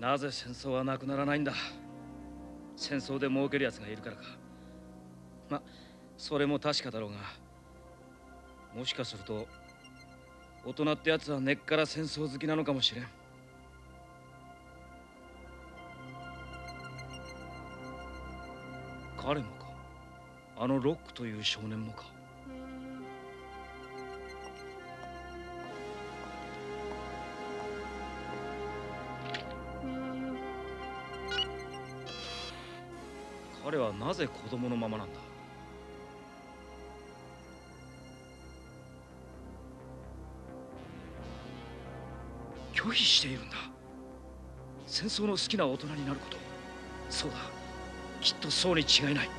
なぜ戦争はなくならないんだ？戦争で儲ける奴がいるからか。まそれも確かだろうがもしかすると大人ってやつは根っから戦争好きなのかもしれん。彼もか？あのロックという少年もか？彼はなぜ子供のままなんだ？拒否しているんだ。戦争の好きな大人になること。そうだ。きっとそうに違いない。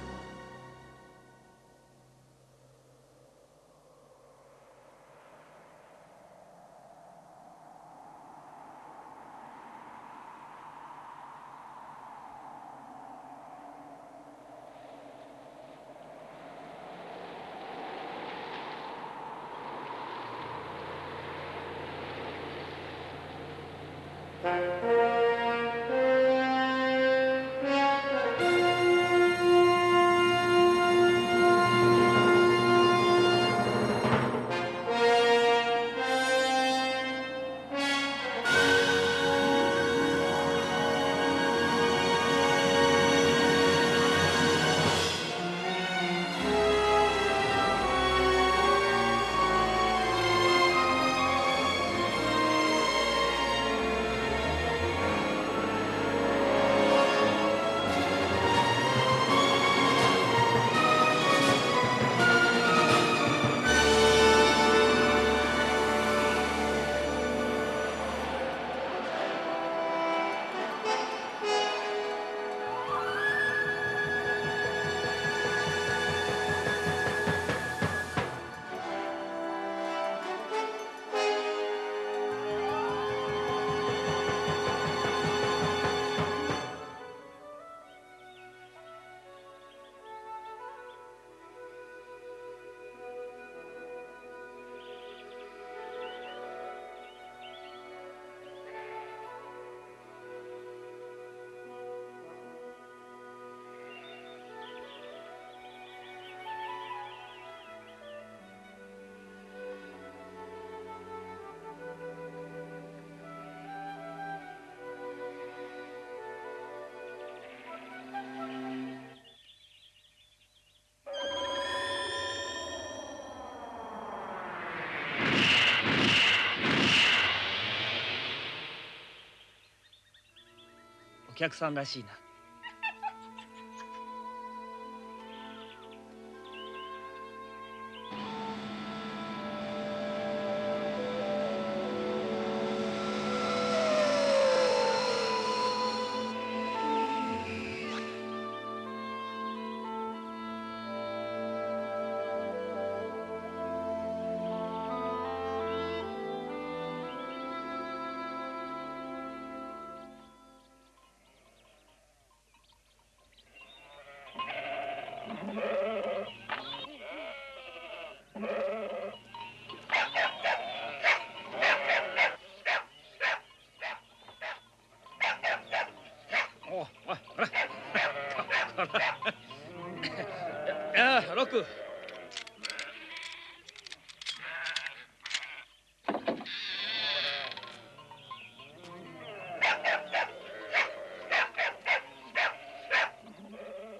客さんらしいな。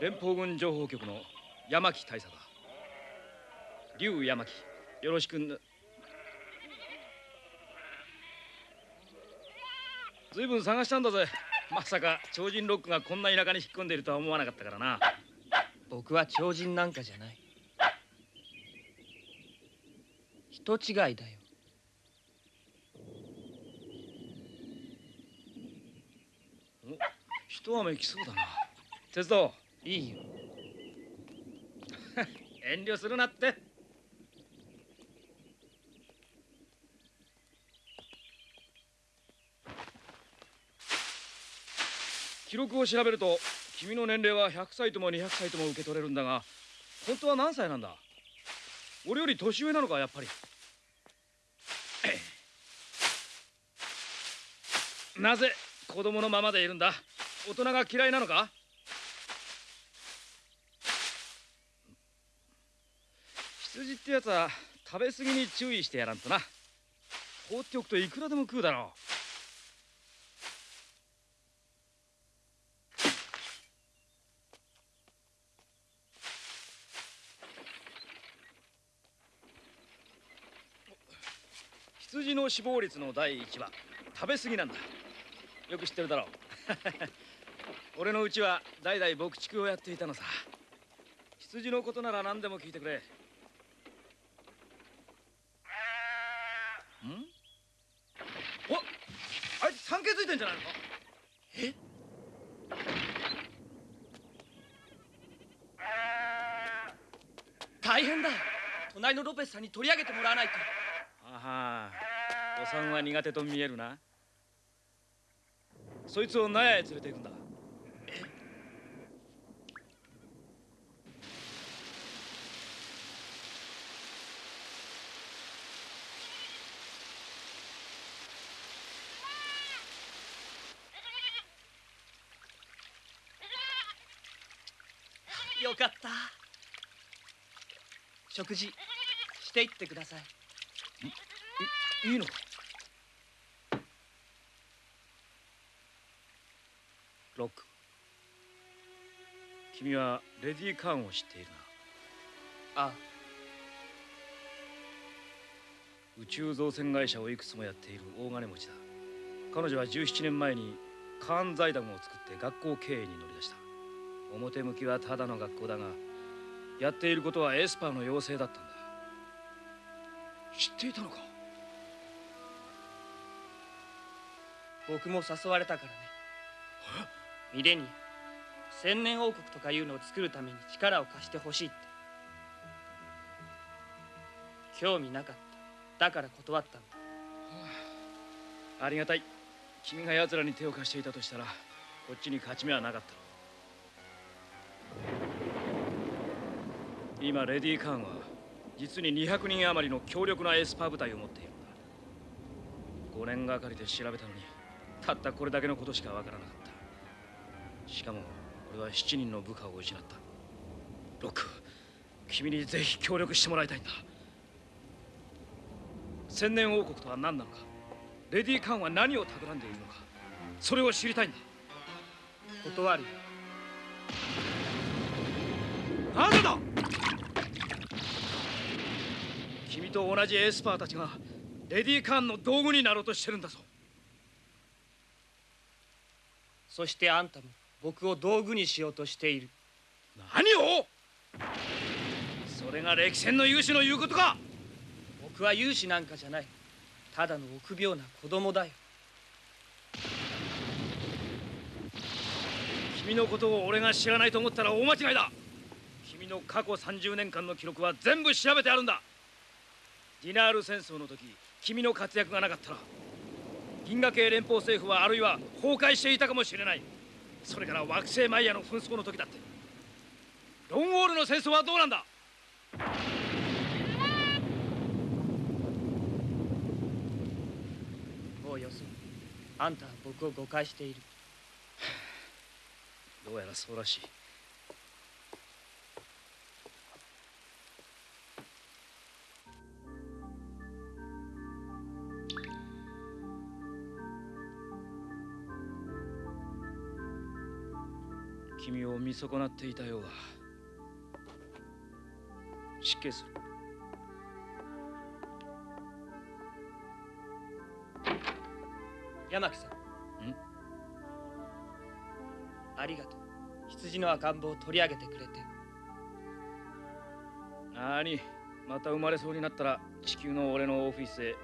連邦軍情報局の山木大佐だ。竜山木よろしくずいぶん探したんだぜ。まさか超人ロックがこんな田舎に引っ込んでいるとは思わなかったからな。僕は超人なんかじゃない。人違いだよ。お一雨来そうだな。鉄道いいよ。遠慮するなって。記録を調べると君の年齢は100歳とも200歳とも受け取れるんだが本当は何歳なんだ？俺より年上なのかやっぱり。なぜ子供のままでいるんだ？大人が嫌いなのか羊ってやつは食べ過ぎに注意してやらんとな。放っておくといくらでも食うだろう。羊の死亡率の第一は食べ過ぎなんだ。よく知ってるだろう。俺のうちは代々牧畜をやっていたのさ。羊のことなら何でも聞いてくれんおあいつ産気づいてんじゃないのかえ大変だ隣のロペスさんに取り上げてもらわないとあはお産は苦手と見えるな。そいつを納屋へ連れて行くんだ。よかった。食事していってください。いいのか？ロック君はレディー・カーンを知っているな。あ。宇宙造船会社をいくつもやっている大金持ちだ。彼女は17年前にカーン財団を作って学校経営に乗り出した。表向きはただの学校だがやっていることはエスパーの要請だったんだ知っていたのか？僕も誘われたからね。ミレニア千年王国とかいうのを作るために力を貸してほしいって。興味なかった。だから断ったんだ。ありがたい君が奴らに手を貸していたとしたらこっちに勝ち目はなかった。今レディー・カーンは実に200人余りの強力なエスパー部隊を持っているんだ。5年がかりで調べたのにたったこれだけのことしかわからなかった。しかも俺は7人の部下を失った。ロック君にぜひ協力してもらいたいんだ。千年王国とは何なのか。レディー・カーンは何を企んでいるのか。それを知りたいんだ。断るよ。なぜだ！君と同じエスパーたちがレディー・カーンの道具になろうとしてるんだぞ。そしてあんたも僕を道具にしようとしている。何を？それが歴戦の勇士の言うことか。僕は勇士なんかじゃない。ただの臆病な子供だよ。君のことを俺が知らないと思ったら大間違いだ。君の過去30年間の記録は全部調べてあるんだディナール戦争の時君の活躍がなかったら銀河系連邦政府はあるいは崩壊していたかもしれない。それから惑星マイヤの紛争の時だって。ロンウォールの戦争はどうなんだ？もうよそうあんたは僕を誤解している。どうやらそうらしい君を見損なっていたようだ。失敬する。山木さん。ん？ありがとう。羊の赤ん坊を取り上げてくれて。なにまた生まれそうになったら地球の俺のオフィスへ。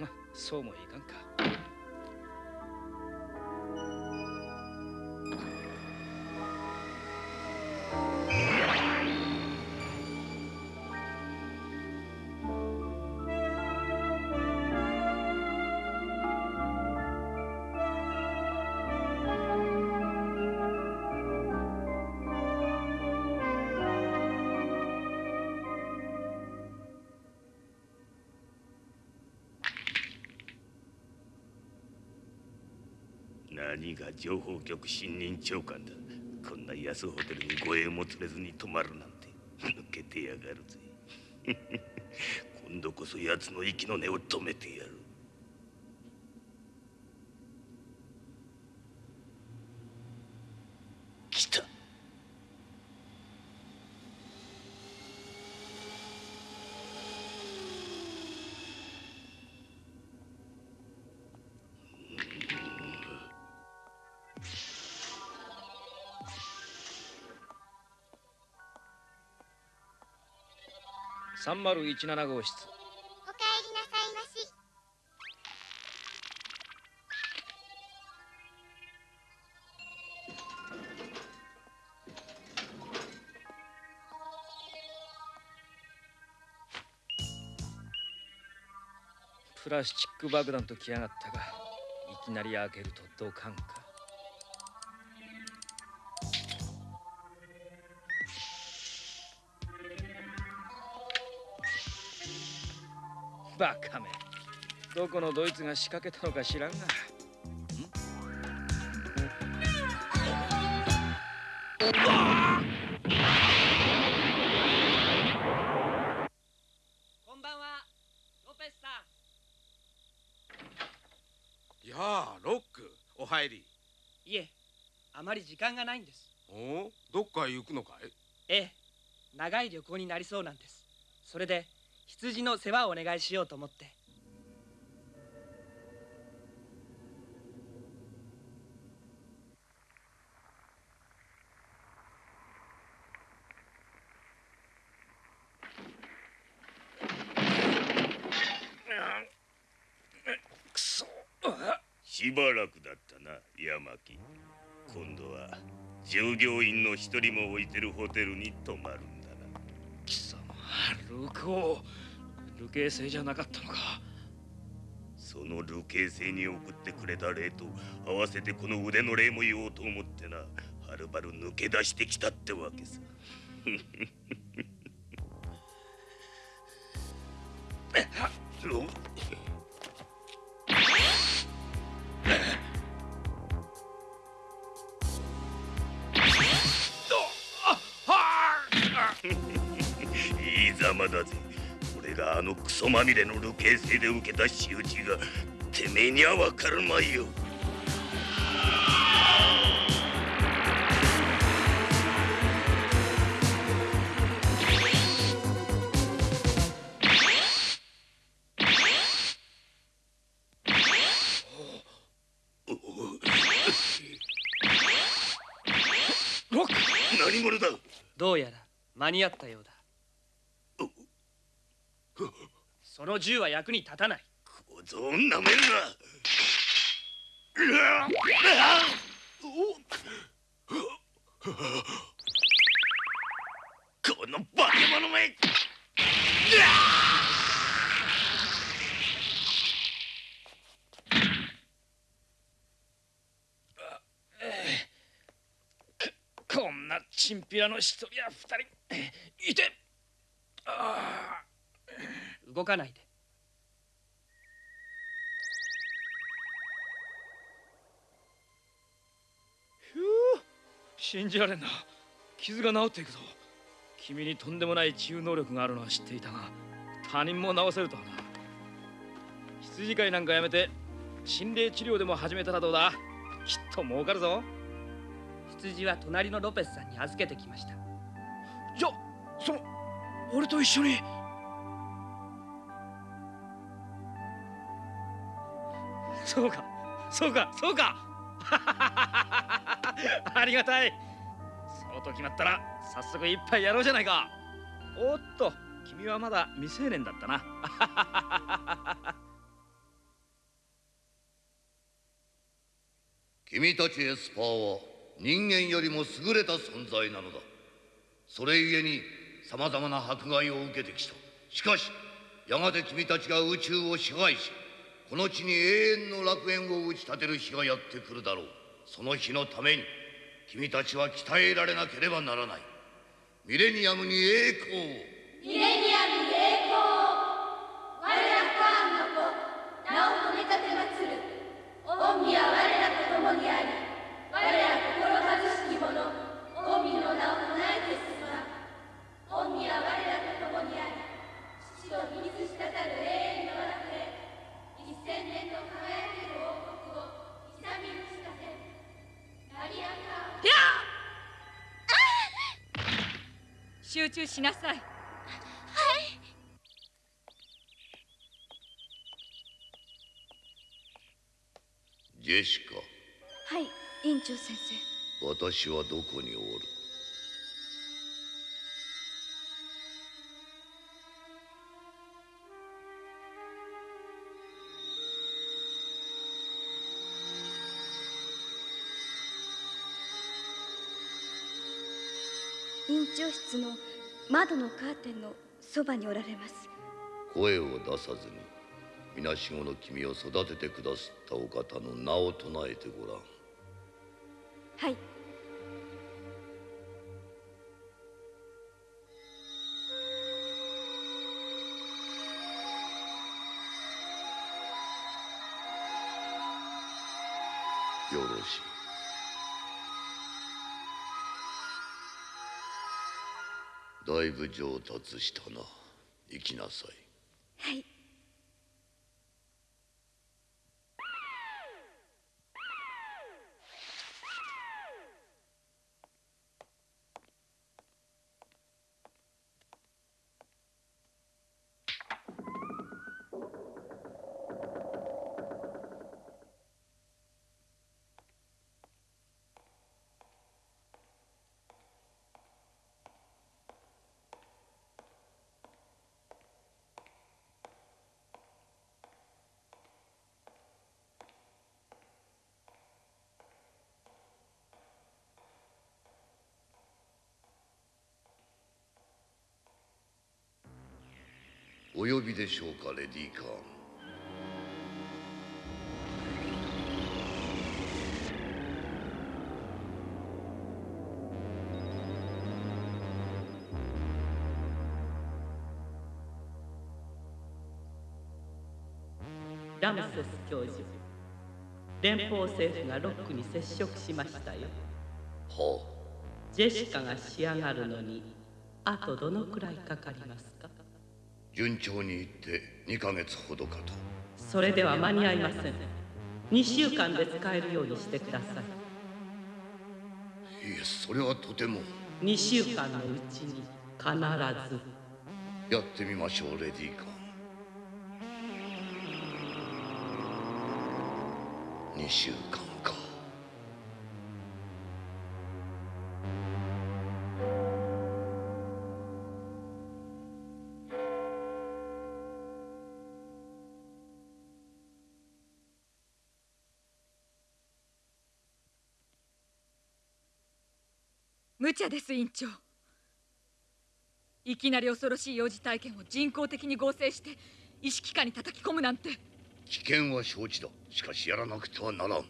まそうもいかんか何が情報局新任長官だ。こんな安ホテルに護衛も連れずに泊まるなんて。抜けてやがるぜ。今度こそ奴の息の根を止めてやる。3017号室おかえりなさいまし。プラスチック爆弾と来やがったがいきなり開けるとドカンかバカめ。どこのドイツが仕掛けたのか知らんが。こんばんはロペスさん。やあロックお入り。いえあまり時間がないんです。お？おどっかへ行くのかい？ええ長い旅行になりそうなんです。それで羊の世話をお願いしようと思って。くそ。しばらくだったな山木今度は従業員の一人も置いてるホテルに泊まるんだな。貴様ルク流刑星じゃなかったのか。その流刑星に送ってくれた霊と合わせてこの腕の霊も言おうと思ってな。はるばる抜け出してきたってわけさ。があのクソまみれの流刑星で受けた仕打ちがてめえにはわかるまいよ。どうやら間に合ったようだその銃は役に立たない。小僧をなめるな。この化け物め。こんなチンピラの一人や二人いて。あ。動かないで信じられんな。傷が治っていくぞ。君にとんでもない治癒能力があるのは知っていたが他人も治せるとはな。羊飼いなんかやめて心霊治療でも始めたらどうだ。きっと儲かるぞ。羊は隣のロペスさんに預けてきました。じゃその俺と一緒に。そうかそうかそうか ありがたい。そうと決まったら早速一杯やろうじゃないか。おっと君はまだ未成年だったな。君たちエスパーは人間よりも優れた存在なのだ。それゆえにさまざまな迫害を受けてきた。しかしやがて君たちが宇宙を支配しこの地に永遠の楽園を打ち立てる日がやってくるだろう。その日のために君たちは鍛えられなければならない。ミレニアムに栄光を。中しなさい。ジェシカ。はい院長先生。私はどこにおる？長室の窓のカーテンのそばにおられます。声を出さずに皆しごの君を育ててくださったお方の名を唱えてごらん。はいだいぶ上達したな。行きなさい。はい。お呼びでしょうかレディー・カー。ンラムセス教授連邦政府がロックに接触しましたよ。はジェシカが仕上がるのにあとどのくらいかかりますか？順調にいって2ヶ月ほどかと。それでは間に合いません。2週間で使えるようにしてください。いえそれはとても。2週間のうちに必ず。やってみましょうレディー・カーン2週間茶です院長。いきなり恐ろしい幼児体験を人工的に合成して意識下に叩き込むなんて。危険は承知だ。しかしやらなくてはならん。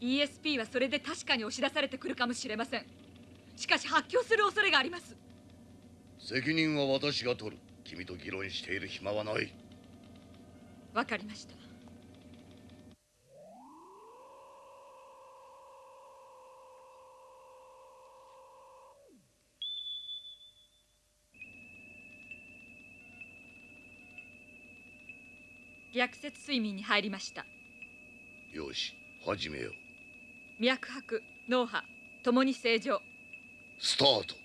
ESP はそれで確かに押し出されてくるかもしれません。しかし発狂する恐れがあります。責任は私が取る。君と議論している暇はない。わかりました逆説睡眠に入りました。よし始めよう。脈拍脳波ともに正常。スタート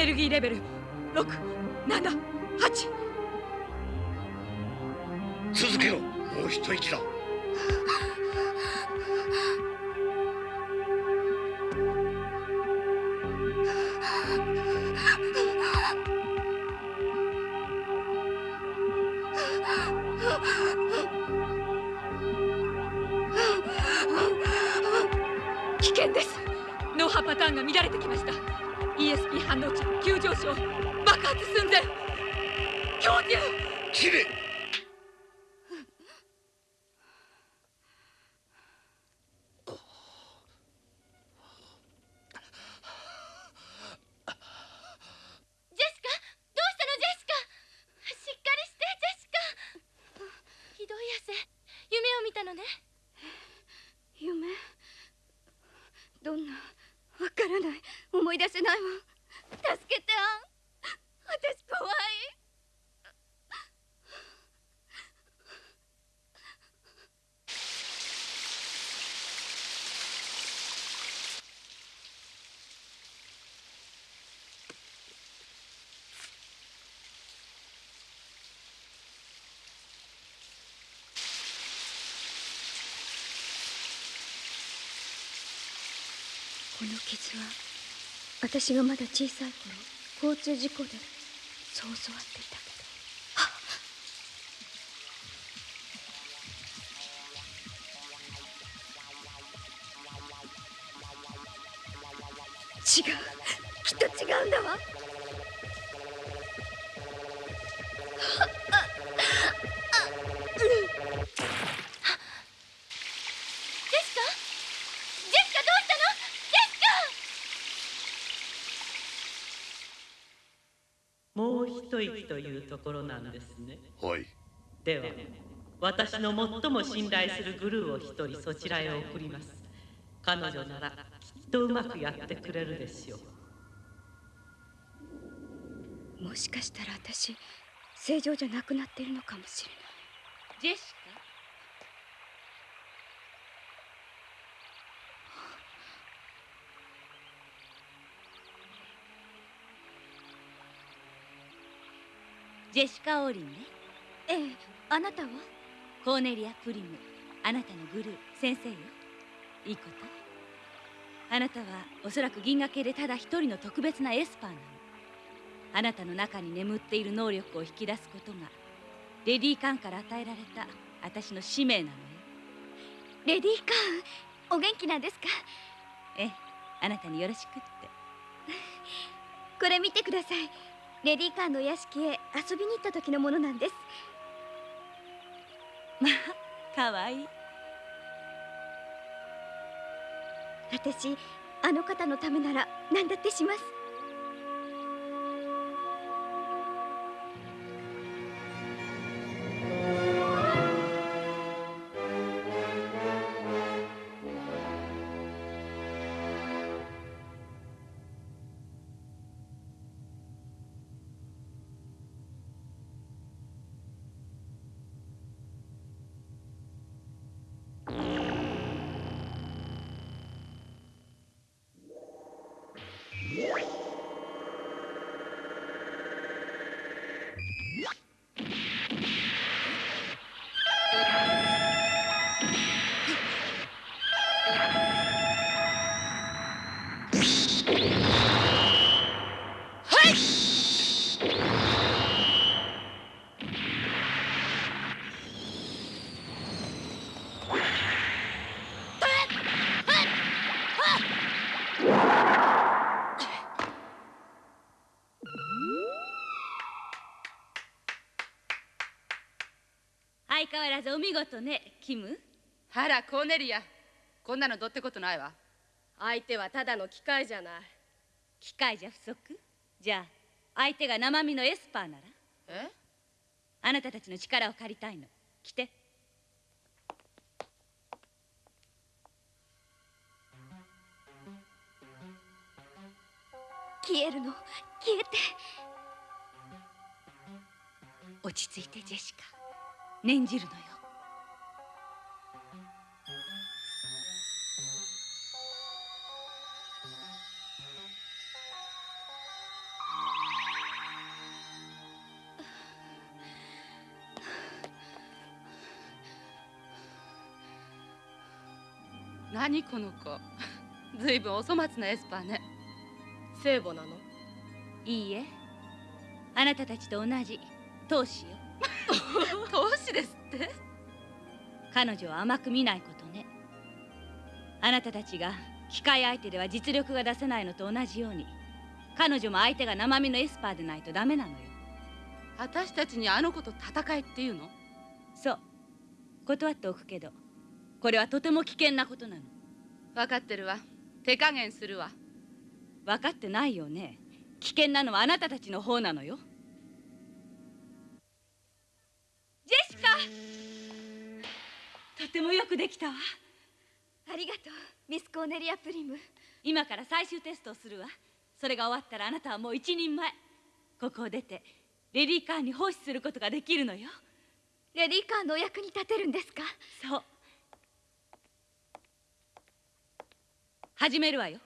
エネルギーレベル。出せないわ。助けてあん私怖いこの傷は私がまだ小さい頃交通事故でそう教わっていた。というところなんですね。はい。では私の最も信頼するグルーを一人そちらへ送ります。彼女ならきっとうまくやってくれるでしょう。もしかしたら私正常じゃなくなっているのかもしれない。ジェシカ？ジェシカ・オーリンね。ええあなたは？コーネリア・プリムあなたのグルー先生よ。いいこと？あなたはおそらく銀河系でただ一人の特別なエスパーなの。あなたの中に眠っている能力を引き出すことがレディー・カーンから与えられた私の使命なのよ。レディー・カーンお元気なんですか？ええあなたによろしくって。これ見てくださいレディー・カーの屋敷へ遊びに行った時のものなんです。まあかわいい。私あの方のためなら何だってします。相変わらずお見事ねキム。あらコーネリア。こんなのどうってことないわ。相手はただの機械じゃない。機械じゃ不足？じゃあ相手が生身のエスパーなら？え？あなたたちの力を借りたいの。来て。消えるの？消えて。落ち着いてジェシカ念じるのよ。何この子。ずいぶんお粗末なエスパーね。聖母なの？いいえ。あなたたちと同じ。当主よ。投資ですって？彼女を甘く見ないことね。あなたたちが機械相手では実力が出せないのと同じように彼女も相手が生身のエスパーでないとダメなのよ。私たちにあの子と戦えっていうの？そう。断っておくけどこれはとても危険なことなの。分かってるわ。手加減するわ。分かってないよね。危険なのはあなたたちの方なのよジェシカとてもよくできたわ。ありがとうミス・コーネリア・プリム。今から最終テストをするわ。それが終わったらあなたはもう一人前。ここを出てレディーカーに奉仕することができるのよ。レディーカーのお役に立てるんですか？そう。始めるわよ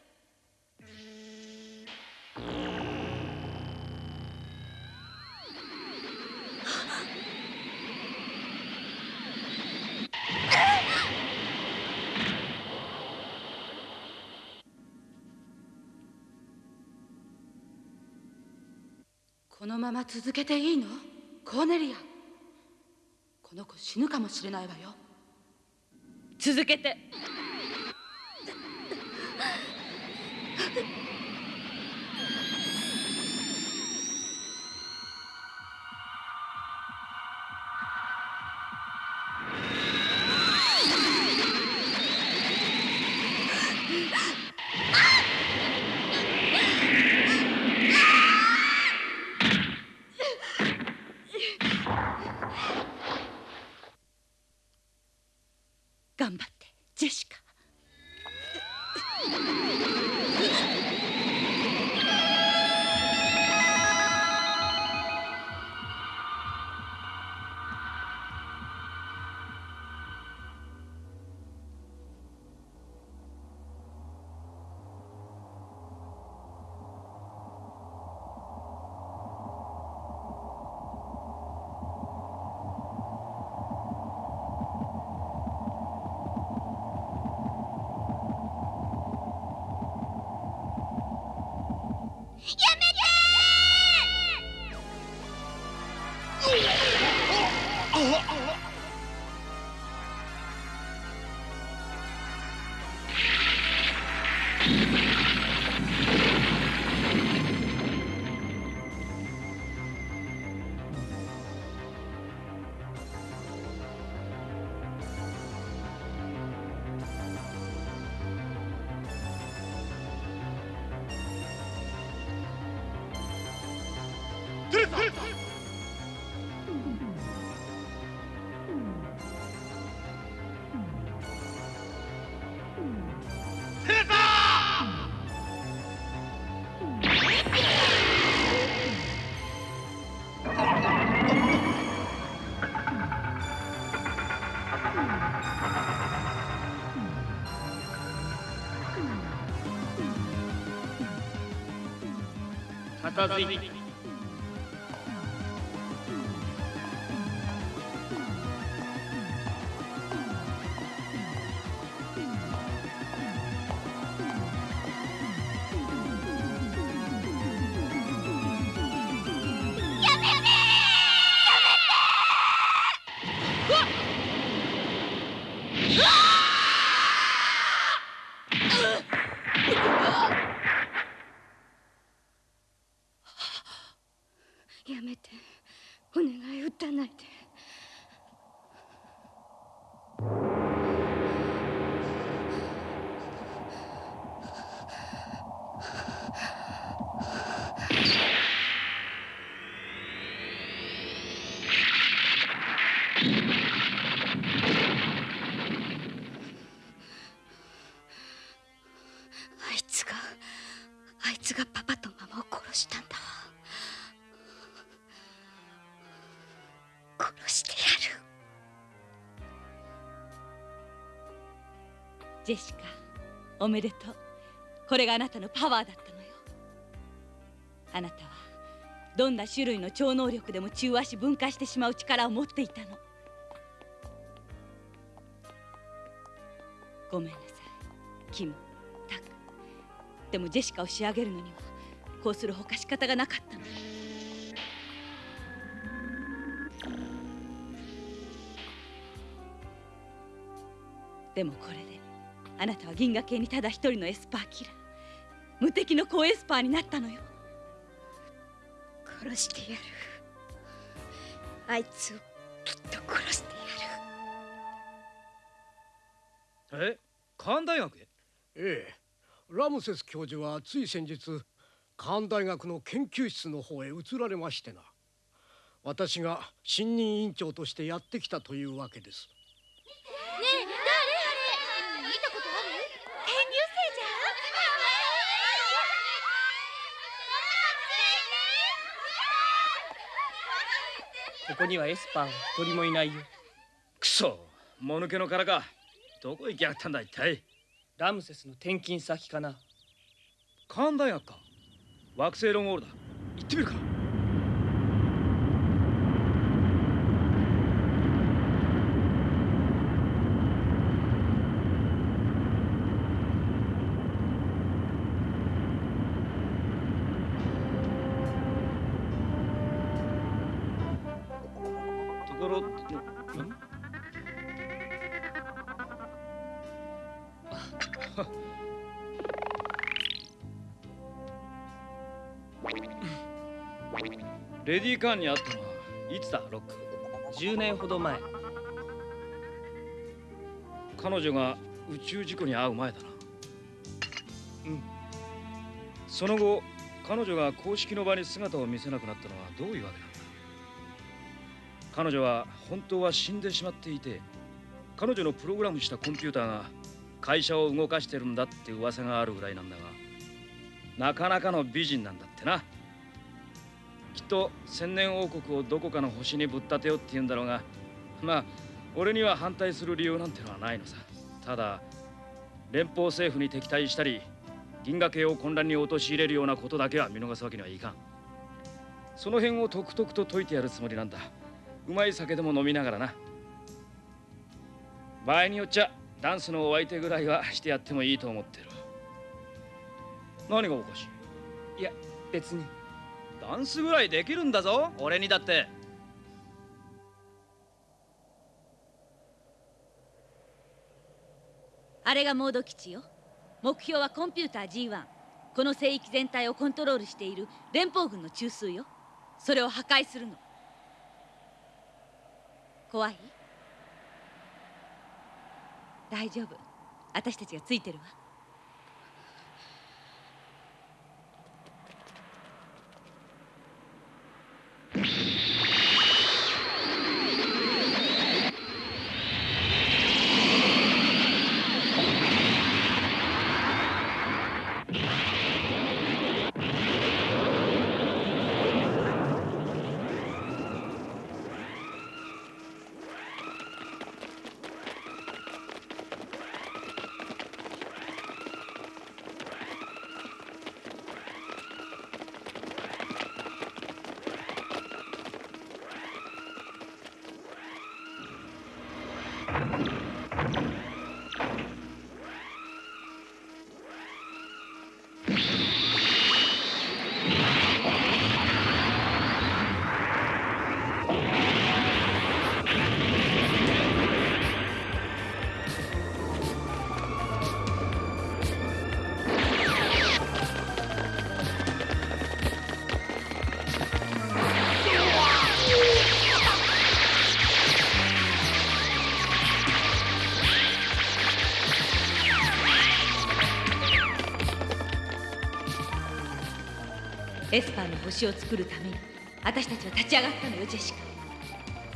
このまま続けていいの？コーネリア。この子死ぬかもしれないわよ。続けて。片ジェシカおめでとう。これがあなたのパワーだったのよ。あなたはどんな種類の超能力でも中和し分解してしまう力を持っていたの。ごめんなさい。キムタク。でもジェシカを仕上げるのにはこうするほか仕方がなかったの。でもこれあなたは銀河系にただ一人のエスパーキラー。無敵の高エスパーになったのよ。殺してやる。あいつをきっと殺してやる。え？カーン大学へ？ええ。ラムセス教授はつい先日カーン大学の研究室の方へ移られましてな。私が新任委員長としてやってきたというわけです。ねえ誰あれ見たことある転入生じここにはエスパーは一人もいないよ。くそもぬけの殻か。どこ行きやがったんだ一体。ラムセスの転勤先かな。カーン大学か。惑星ロンゴールだ。行ってみるかディー・カーに会ったのはいつだ？ロック？10年ほど前。彼女が宇宙事故に遭う前だな。うん。その後彼女が公式の場に姿を見せなくなったのはどういうわけなんだ？彼女は本当は死んでしまっていて彼女のプログラムしたコンピューターが会社を動かしてるんだって噂があるぐらいなんだがなかなかの美人なんだってな。きっと千年王国をどこかの星にぶっ立てようって言うんだろうがまあ俺には反対する理由なんてのはないのさ。ただ連邦政府に敵対したり銀河系を混乱に陥れるようなことだけは見逃すわけにはいかん。その辺をとくとくと解いてやるつもりなんだ。うまい酒でも飲みながらな。場合によっちゃダンスのお相手ぐらいはしてやってもいいと思ってる。何がおかしい？いや別に。ダンスぐらいできるんだぞ。俺にだって。あれがモード基地よ。目標はコンピューター G1 この聖域全体をコントロールしている連邦軍の中枢よ。それを破壊するの。怖い？大丈夫。私たちがついてるわ。星を作るために私たちは立ち上がったのよジェシカ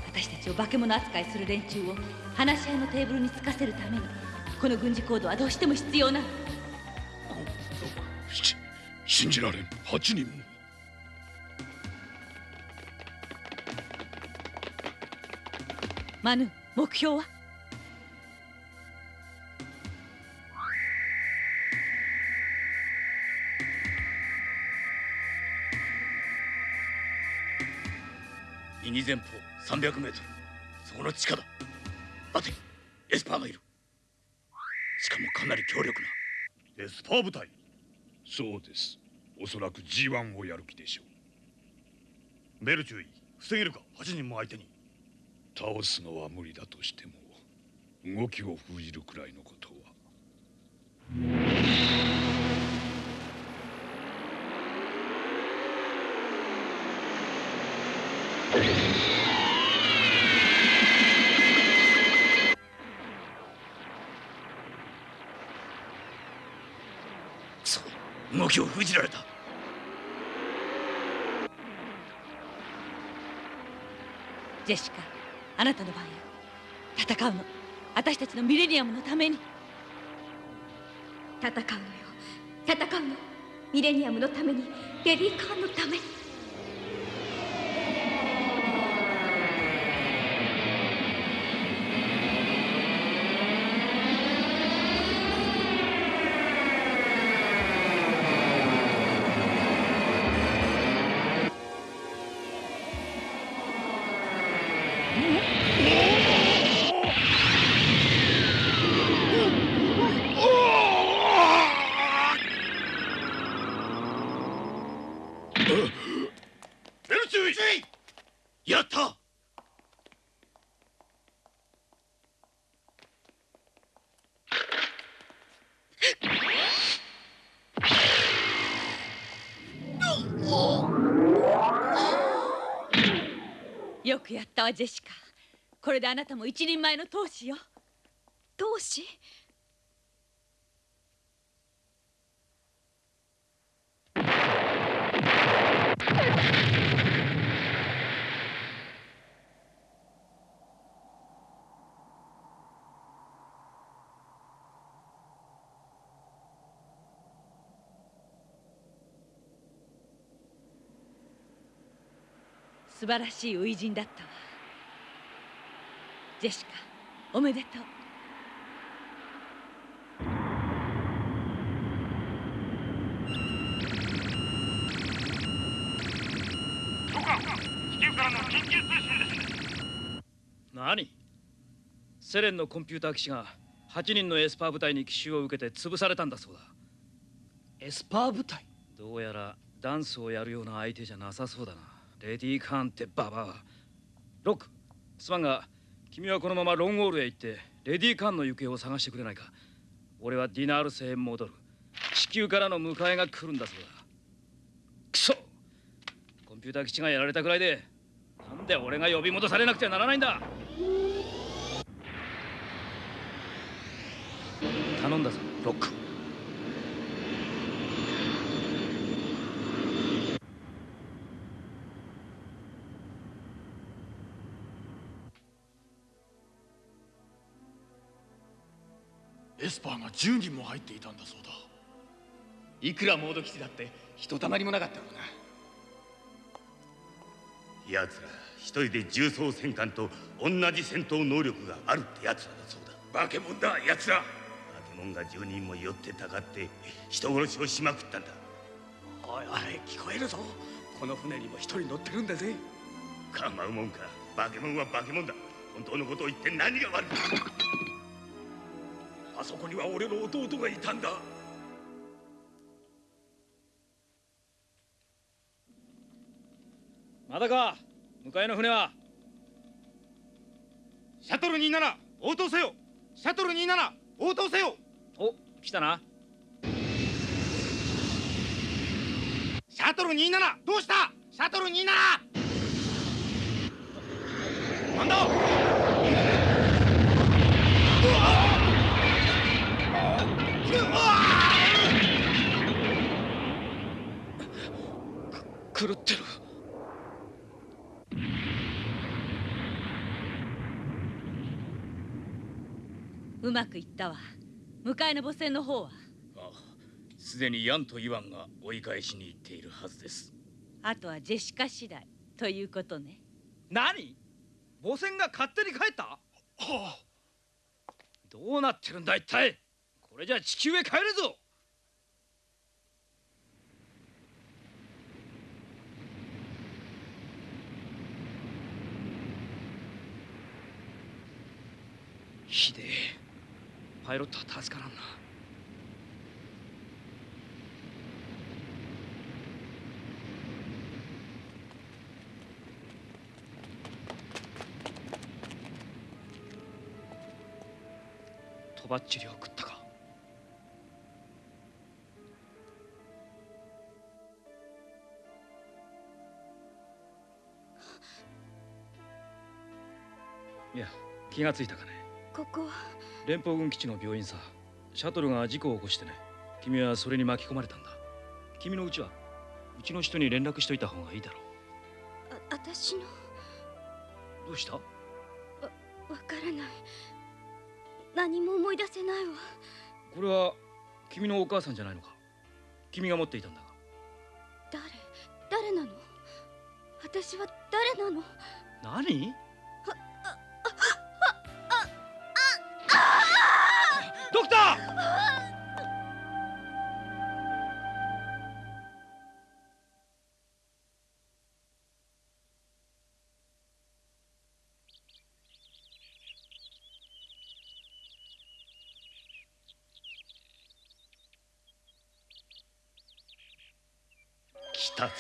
私たちを化け物扱いする連中を話し合いのテーブルにつかせるためにこの軍事行動はどうしても必要なの信じられん8人もマヌ目標は300メートル。そこの地下だ。待て。エスパーがいる。しかもかなり強力な。エスパー部隊。そうです。おそらく G1 をやる気でしょう。ベル注意防げるか？8人も相手に。倒すのは無理だとしても動きを封じるくらいのことは 動きを封じられた。ジェシカあなたの番よ。戦うの。私たちのミレニアムのために。戦うのよ。戦うの。ミレニアムのために。レディー・カーンのためにったわジェシカ。これであなたも一人前の闘士よ。闘士素晴らしい初陣だったわ。ジェシカおめでとう。長官地球からの緊急通信です。何？セレンのコンピューター騎士が8人のエスパー部隊に奇襲を受けて潰されたんだそうだ。エスパー部隊？どうやらダンスをやるような相手じゃなさそうだな。レディー・カーンってババア。ロックすまんが君はこのままロンゴールへ行ってレディー・カンの行方を探してくれないか。俺はディナール星へ戻る。地球からの迎えが来るんだそうだクソ！コンピューター基地がやられたくらいでなんで俺が呼び戻されなくてはならないんだ。頼んだぞロック。スパーが10人も入っていたんだそうだ。いくらモード基地だってひとたまりもなかったろうな。奴ら一人で重装戦艦と同じ戦闘能力があるって奴らだそうだ。化け物だ奴ら。化け物が10人も寄ってたかって人殺しをしまくったんだ。おいおい聞こえるぞ。この船にも一人乗ってるんだぜ。構うもんか。化け物は化け物だ。本当のことを言って何が悪いあそこには俺の弟がいたんだ。まだか？迎えの船は？シャトル27応答せよ。シャトル27応答せよ。お来たな。シャトル27どうした？シャトル27なんだ狂ってる。うまくいったわ。迎えの母船の方は。あすでにヤンとイワンが追い返しに行っているはずです。あとはジェシカ次第ということね。何？母船が勝手に帰った、はあ、どうなってるんだ一体。これじゃ地球へ帰るぞひでえ。パイロットは助からんな。とばっちり送ったか。いや気がついたかね。ここは。連邦軍基地の病院さ。シャトルが事故を起こしてね。君はそれに巻き込まれたんだ。君のうちは。うちの人に連絡しといた方がいいだろあ私の。うどうした？わからない。何も思い出せないわ。これは君のお母さんじゃないのか？君が持っていたんだが。誰誰なの？私は誰なの？何？ドクター来たぞ。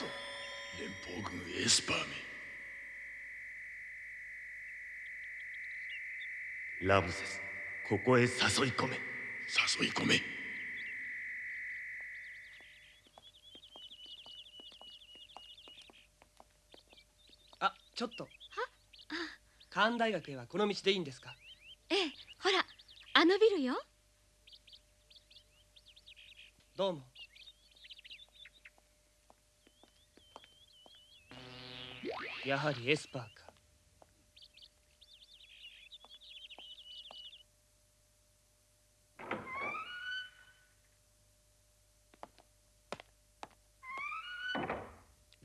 連邦軍エスパーめラムセスここへ誘い込め。誘い込め。あちょっと。カーン大学へはこの道でいいんですか？ええほらあのビルよ。どうも。やはりエスパーか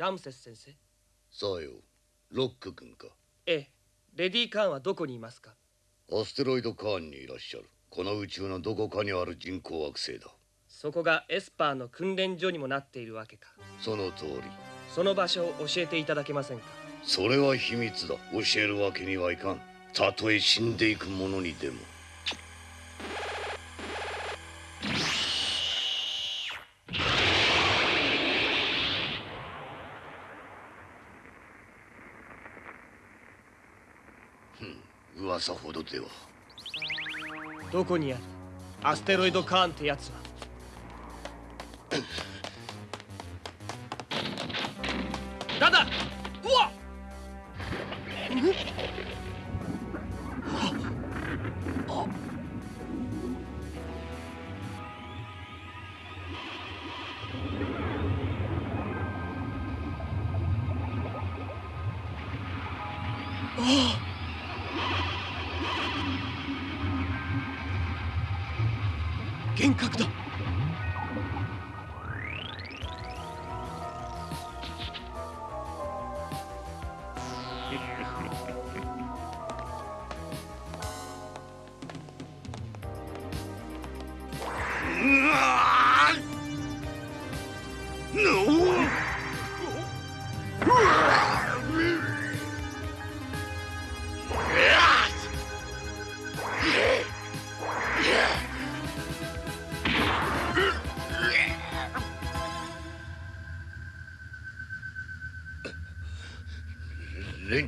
ラムセス先生。さよ。ロック君か。ええ。レディー・カーンはどこにいますか？アステロイドカーンにいらっしゃる。この宇宙のどこかにある人工惑星だ。そこがエスパーの訓練所にもなっているわけか。その通り。その場所を教えていただけませんか？それは秘密だ。教えるわけにはいかん。たとえ死んでいく者にでもさほどでは。どこにある？アステロイド・カーンってやつは？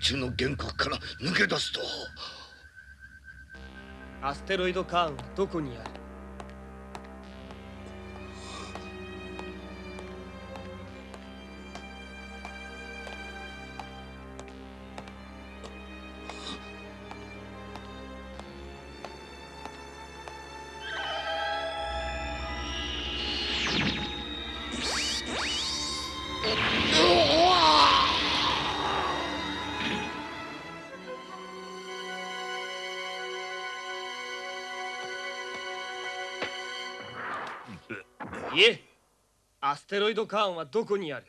連中の幻覚から抜け出すと。アステロイド・カーンはどこにある？ステロイド・カーンはどこにある？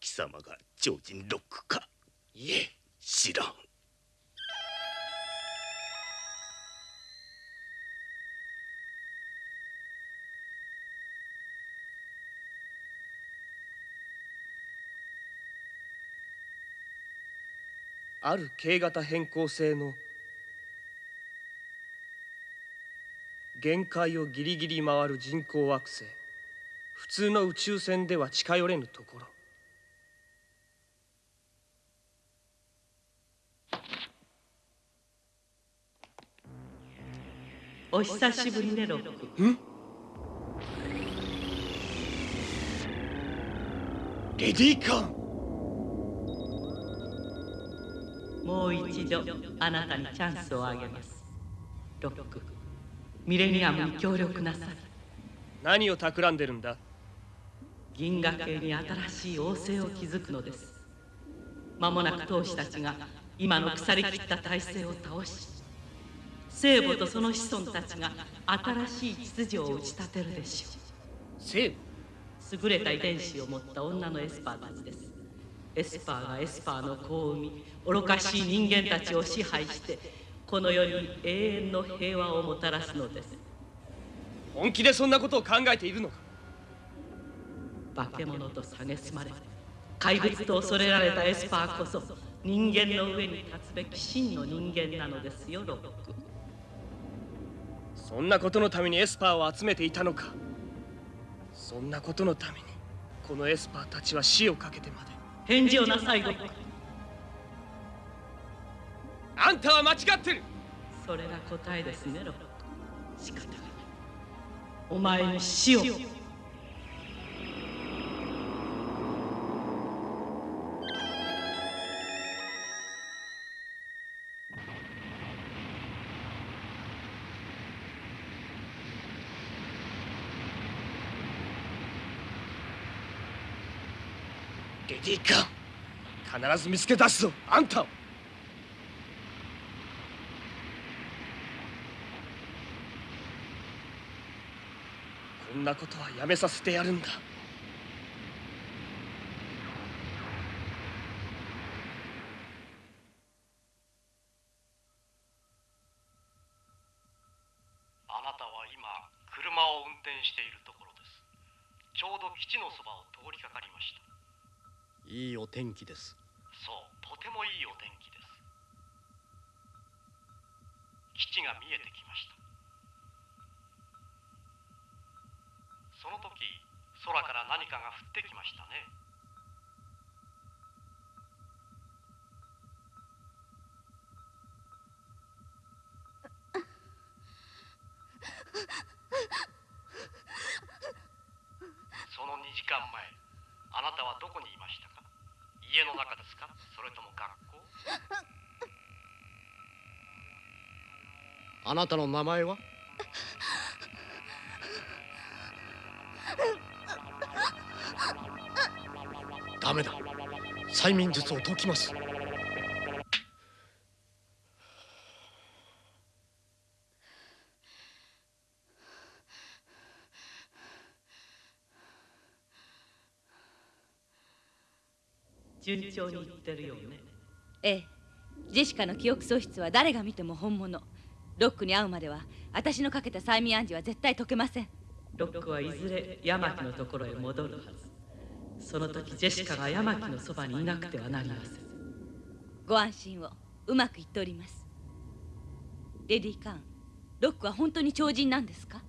貴様が超人ロックか？いえ。知らん。ある軽型変更性の限界をギリギリ回る人工惑星普通の宇宙船では近寄れぬところ。お久しぶりねロックレディーカーンもう一度あなたにチャンスをあげます。ロックミレニアムに協力なさい。何を企んでるんだ？銀河系に新しい王政を築くのです。間もなく闘士たちが今の腐りきった体制を倒し聖母とその子孫たちが新しい秩序を打ち立てるでしょう。聖母優れた遺伝子を持った女のエスパーたちです。エスパーがエスパーの子を産み愚かしい人間たちを支配してこの世に永遠の平和をもたらすのです。本気でそんなことを考えているのか？化け物と蔑まれ怪物と恐れられたエスパーこそ人間の上に立つべき真の人間なのですよロック。そんなことのためにエスパーを集めていたのか。そんなことのためにこのエスパーたちは死をかけてまで。返事をなさいロック。あんたは間違ってる。それが答えですねロック。仕方がない。お前に死をレディーカ必ず見つけ出すぞあんたを。こんなことはやめさせてやるんだあなたは今車を運転しているところですちょうど基地のそばを通りかかりましたいいお天気ですそうとてもいいお天気です基地が見えてきましたその時空から何かが降ってきましたねその2時間前あなたはどこにいましたか家の中ですかそれとも学校あなたの名前は？ダメだ。催眠術を解きます。順調にいってるよね。ええ。ジェシカの記憶喪失は誰が見ても本物ロックに会うまでは私のかけた催眠暗示は絶対解けません。ロックはいずれ山木のところへ戻るはず。その時ジェシカが山木のそばにいなくてはなりません。ご安心をうまくいっております。レディー・カーンロックは本当に超人なんですか？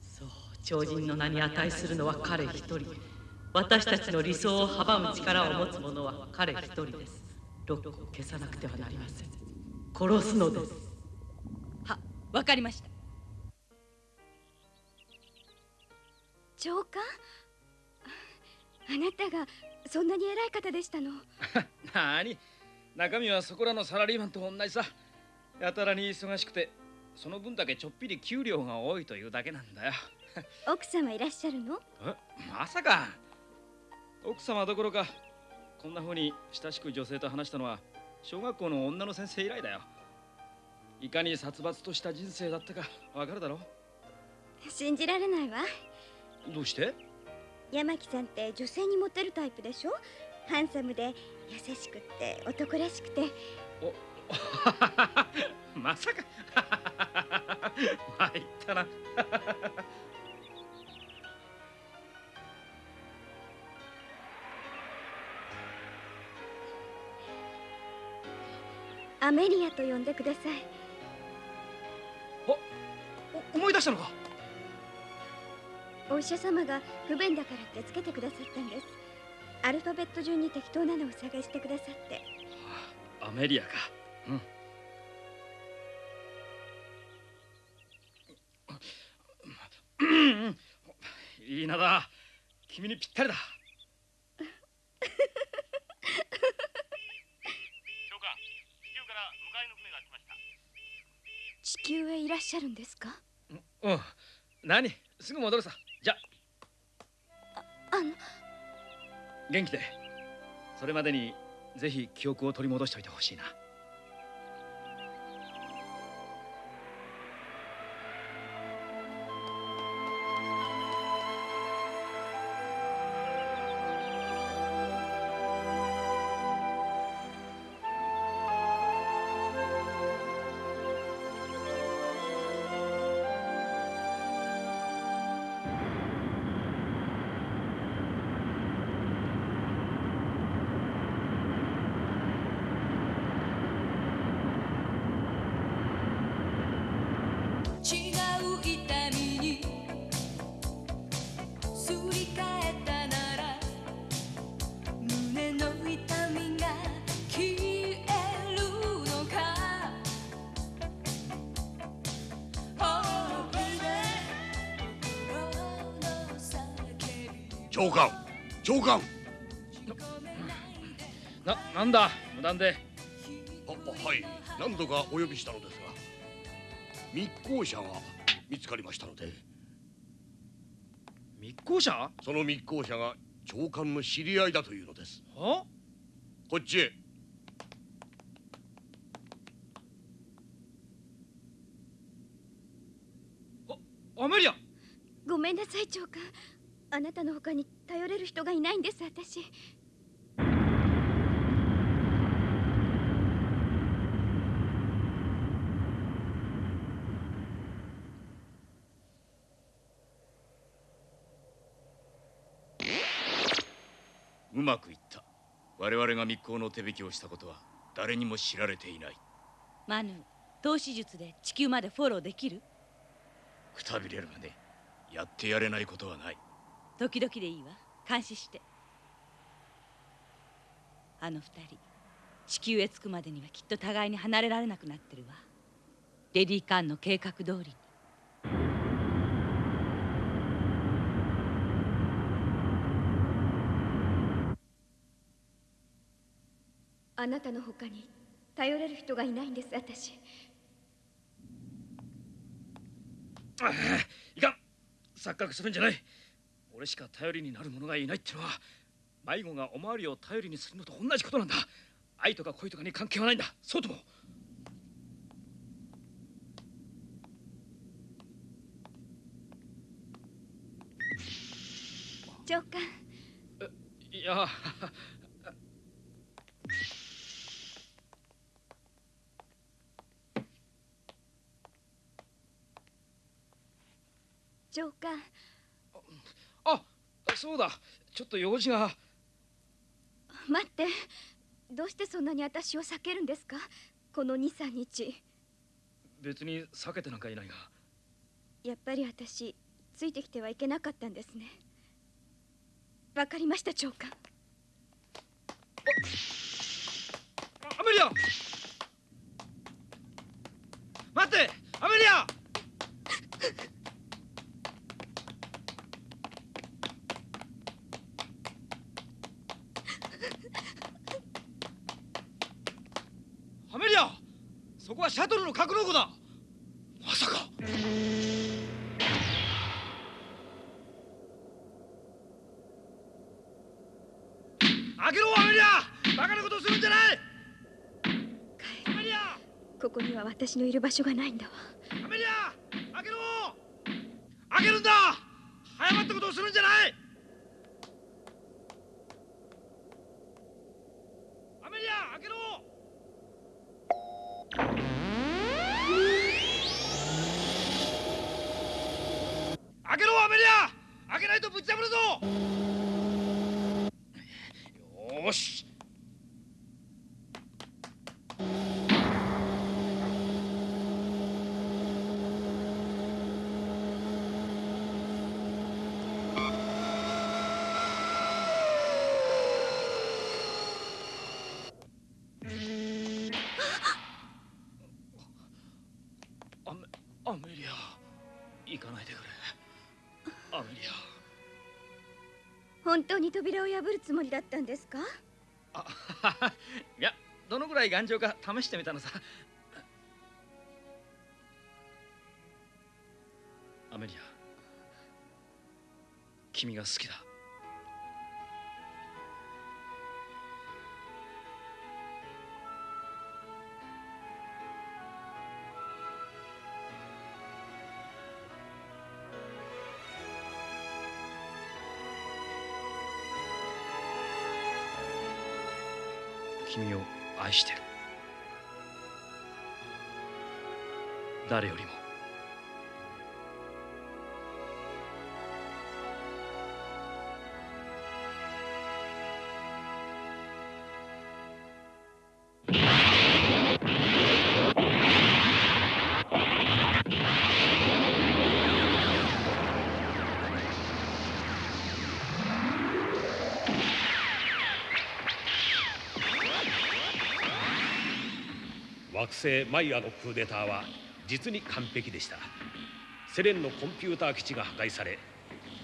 そう超人の名に値するのは彼一人。私たちの理想を阻む力を持つ者は彼一人です。ロックを消さなくてはなりません。殺すのです。はわかりました。長官？あなたがそんなに偉い方でしたの？なに中身はそこらのサラリーマンと同じさ。やたらに忙しくてその分だけちょっぴり給料が多いというだけなんだよ。奥様いらっしゃるの？え？まさか。奥様どころかこんな風に親しく女性と話したのは小学校の女の先生以来だよいかに殺伐とした人生だったかわかるだろ信じられないわ。どうして？山木さんって女性にモテるタイプでしょ？ハンサムで優しくって男らしくて。まさか。参ったな。アメリアと呼んでくださいお思い出したのか？お医者様が不便だからってつけてくださったんです。アルファベット順に適当なのを探してくださって、あ、アメリアか。うん。いいなだ君にぴったりだ地球へいらっしゃるんですか？うん何？すぐ戻るさ。じゃ。あの。元気で。それまでにぜひ記憶を取り戻しておいてほしいなだ無断で？あはい。何度かお呼びしたのですが密航者が見つかりましたので。密航者？その密航者が長官の知り合いだというのです。は？こっちへ。アメリア。ごめんなさい長官。あなたの他に頼れる人がいないんです私うまくいった。我々が密航の手引きをしたことは誰にも知られていない。マヌ投資術で地球までフォローできる？くたびれるがねやってやれないことはない。時々でいいわ。監視して。あの二人地球へ着くまでにはきっと互いに離れられなくなってるわ。レディ・カーンの計画通りにあなたの他に頼れる人がいないんです私。ああいかん。錯覚するんじゃない。俺しか頼りになる者がいないってのは迷子がおまわりを頼りにするのと同じことなんだ。愛とか恋とかに関係はないんだ。そうとも。長官。いや長官あそうだ。ちょっと用事が。待って。どうしてそんなに私を避けるんですか？この23日。別に避けてなんかいないが。やっぱり私ついてきてはいけなかったんですね。わかりました長官。アメリア！待ってアメリアアメリアそこはシャトルの格納庫だ。まさか。開けろアメリア。バカなことするんじゃない。アメリア。ここには私のいる場所がないんだわ。アメリア。開けろ。開けるんだ。早まったことをするんじゃないを破るつもりだったんですか？いやどのぐらい頑丈か試してみたのさ。アメリア君が好きだ。惑星マイアのクーデターは実に完璧でした。セレンのコンピューター基地が破壊され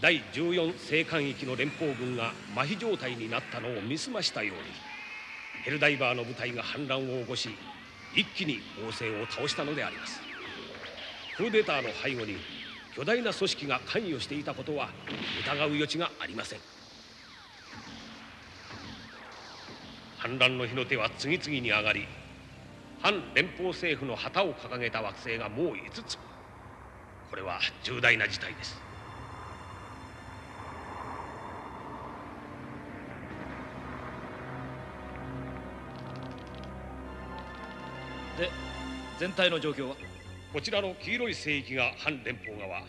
第14星艦域の連邦軍が麻痺状態になったのを見すましたようにヘルダイバーの部隊が反乱を起こし一気に王政を倒したのであります。クーデターの背後に巨大な組織が関与していたことは疑う余地がありません。反乱の火の手は次々に上がり反連邦政府の旗を掲げた惑星がもう5つ。これは重大な事態です。で全体の状況は？こちらの黄色い聖域が反連邦側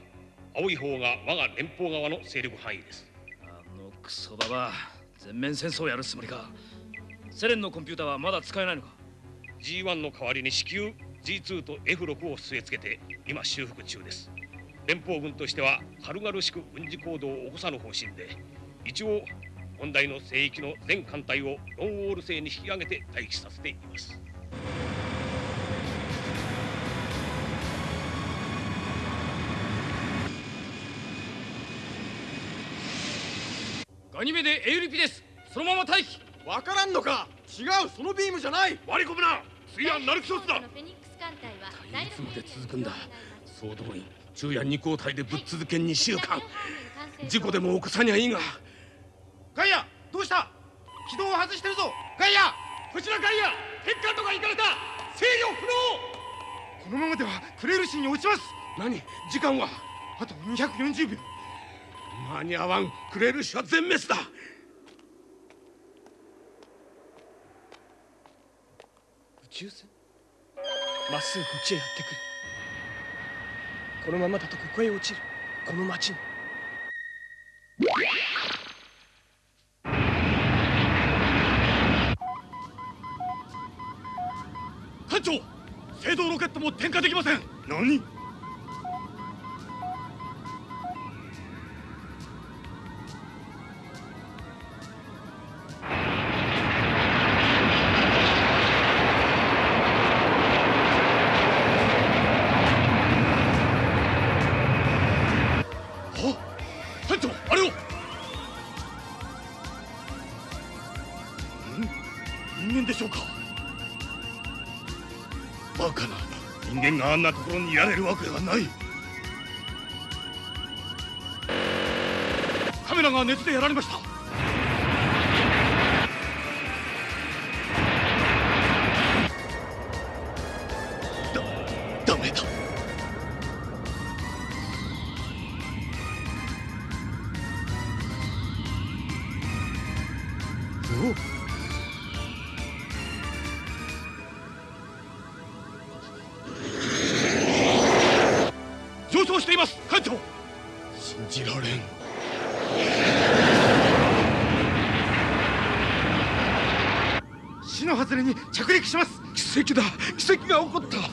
青い方が我が連邦側の勢力範囲です。あのクソババア全面戦争をやるつもりか。セレンのコンピューターはまだ使えないのか？G1 の代わりに至急 G2 と F6 を据え付けて今修復中です。連邦軍としては軽々しく軍事行動を起こさぬ方針で一応問題の聖域の全艦隊をロンウォール星に引き上げて待機させています。ガニメでエウリピです。そのまま待機。わからんのか。違う。そのビームじゃない。割り込むな。次はナルキソスだ隊はいつまで続くんだ総動員昼夜二交代でぶっ続け2週間。事故でも起こさにゃいいが。ガイアどうした？軌道を外してるぞ。ガイアこちらガイア鉄管とか行かれた。制御不能。このままではクレールシーに落ちます。何？時間は？あと240秒。間に合わん。クレール氏は全滅だ抽選まっすぐこっちへやってくる。このままだとここへ落ちる。この町に。艦長制動ロケットも点火できません。何？あんなところにいられるわけがない。カメラが熱でやられました。が起こった。見た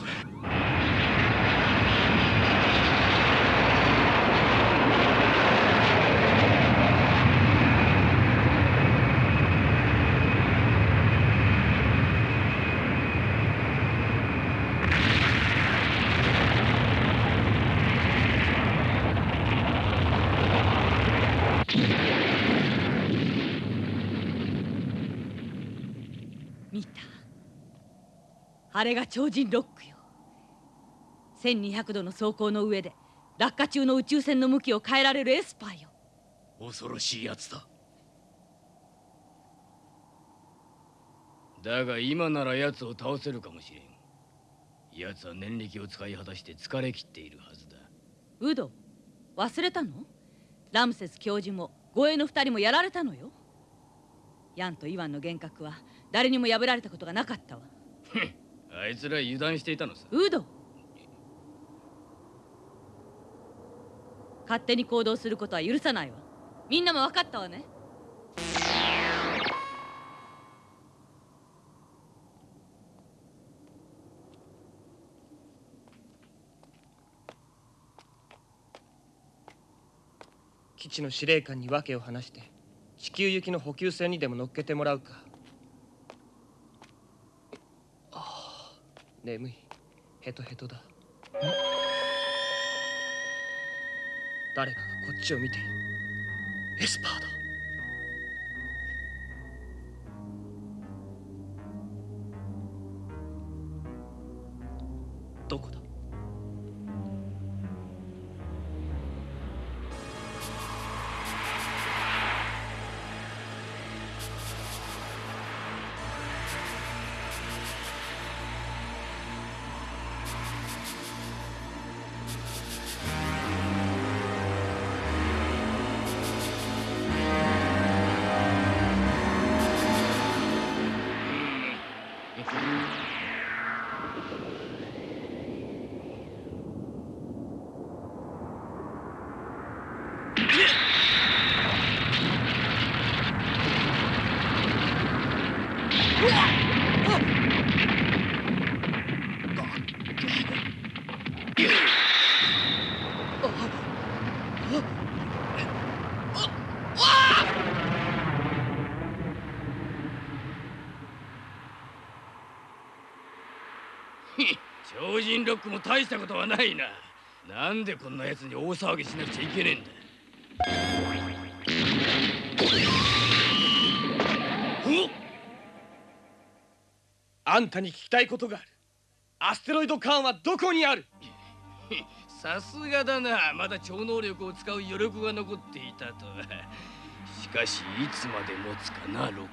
あれが超人ロックよ。1200度の走行の上で落下中の宇宙船の向きを変えられるエスパーよ。恐ろしいやつだ。だが今なら奴を倒せるかもしれん。奴は念力を使い果たして疲れ切っているはずだ。ウド忘れたの？ラムセス教授も護衛の二人もやられたのよ。ヤンとイワンの幻覚は誰にも破られたことがなかったわあいつら油断していたのさ。ウド。勝手に行動することは許さないわ。みんなも分かったわね。基地の司令官に訳を話して地球行きの補給船にでも乗っけてもらうかああ眠い。ヘトヘトだ。誰かがこっちを見ているエスパーだ。どこだ？ロックも大したことはないな。なんでこんな奴に大騒ぎしなくちゃいけねえんだ。あんたに聞きたいことがある。アステロイドカーンはどこにある？さすがだな。まだ超能力を使う余力が残っていたとは。しかしいつまで持つかなロッど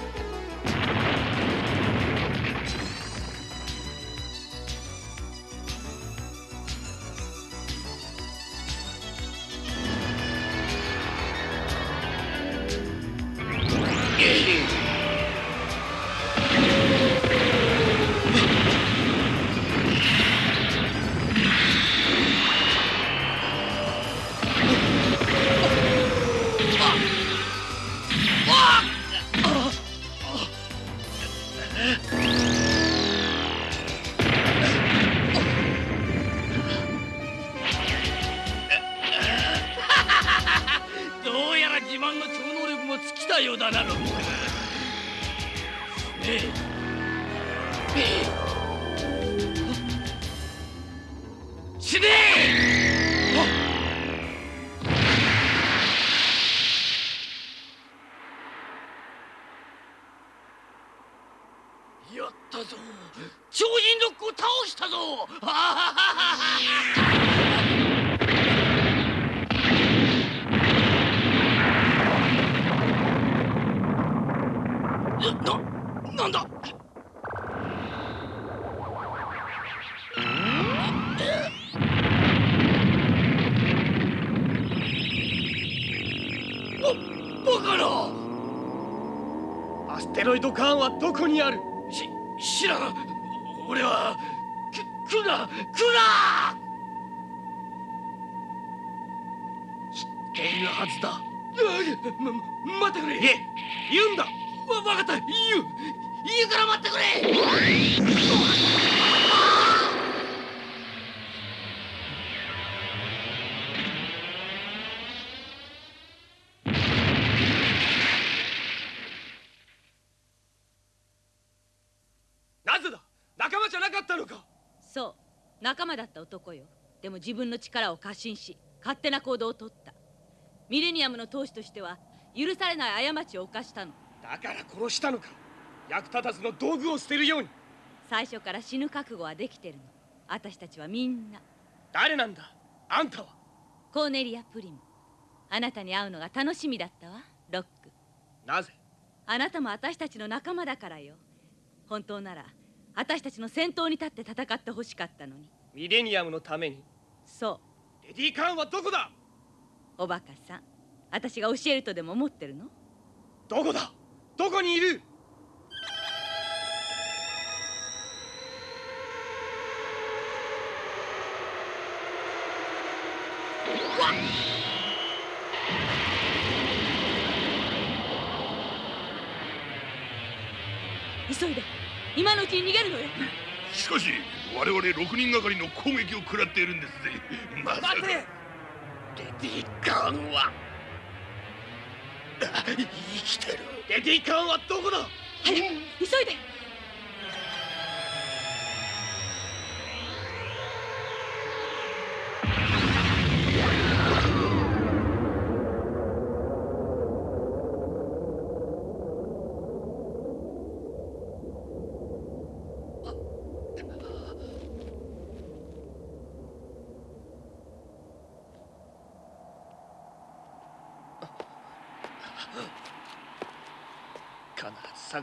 はどこにある？自分の力を過信し勝手な行動をとった。ミレニアムの当主としては許されない過ちを犯したの。だから殺したのか。役立たずの道具を捨てるように。最初から死ぬ覚悟はできてるの。私たちはみんな。誰なんだ？あんたは？コーネリア・プリム。あなたに会うのが楽しみだったわ。ロック。なぜ？あなたも私たちの仲間だからよ。本当なら私たちの先頭に立って戦ってほしかったのに。ミレニアムのためにそう。レディ・カーンはどこだ？おバカさん私が教えるとでも思ってるの？どこだ？どこにいる？々6人がかりの攻撃を食らっているんですぜ。まさか。待てレディ・カーンは。生きてる。レディ・カーンはどこだ？早く急いで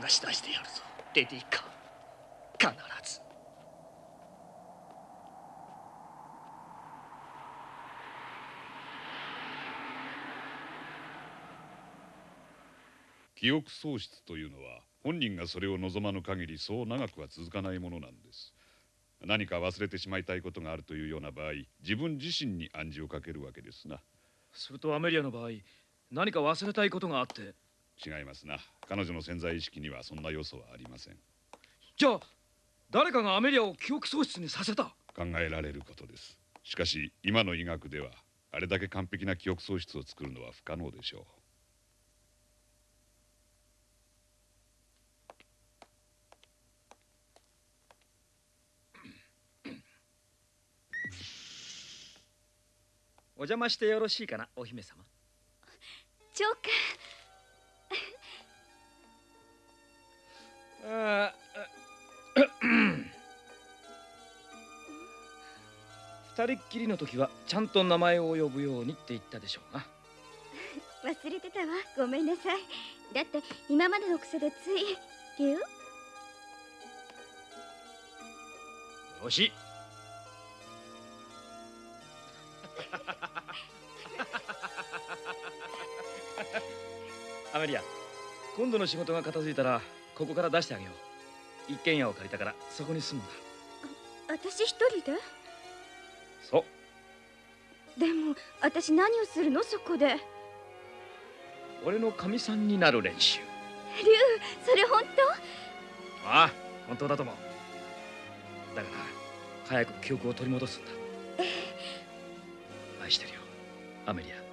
し出してやるぞ。レディ・カー。ン必ず。記憶喪失というのは本人がそれを望まぬ限りそう長くは続かないものなんです。何か忘れてしまいたいことがあるというような場合自分自身に暗示をかけるわけですな。するとアメリアの場合何か忘れたいことがあって違いますな。彼女の潜在意識にはそんな要素はありません。じゃあ誰かがアメリアを記憶喪失にさせた。考えられることです。しかし今の医学ではあれだけ完璧な記憶喪失を作るのは不可能でしょう。お邪魔してよろしいかなお姫様。長官あ二人っきりの時はちゃんと名前を呼ぶようにって言ったでしょうな。忘れてたわ。ごめんなさい。だって今までの癖でつい竜よしアメリア今度の仕事が片付いたらここから出してあげよう。一軒家を借りたからそこに住むんだ。私一人で？そう。でも私何をするの？そこで。俺のかみさんになる練習。竜それ本ああ本当だと思う。だから早く記憶を取り戻すんだ。愛してるよアメリア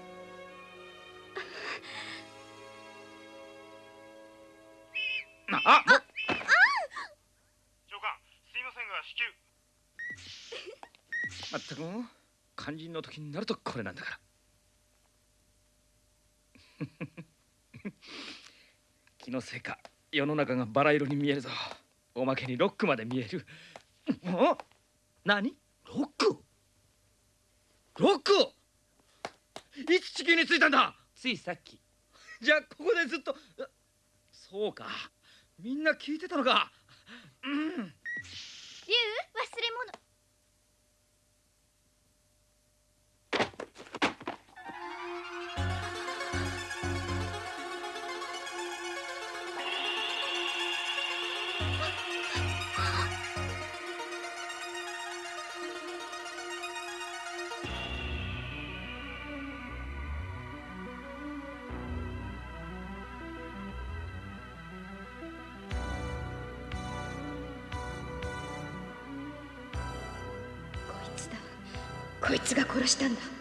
なあもう。長官すいませんが至急まったく肝心の時になるとこれなんだから。気のせいか世の中がバラ色に見えるぞ。おまけにロックまで見える。お何？ロック？ロック？いつ地球に着いたんだ。ついさっき。じゃあここでずっとあそうかみんな聞いてたのか。うん。竜忘れ物。したんだ。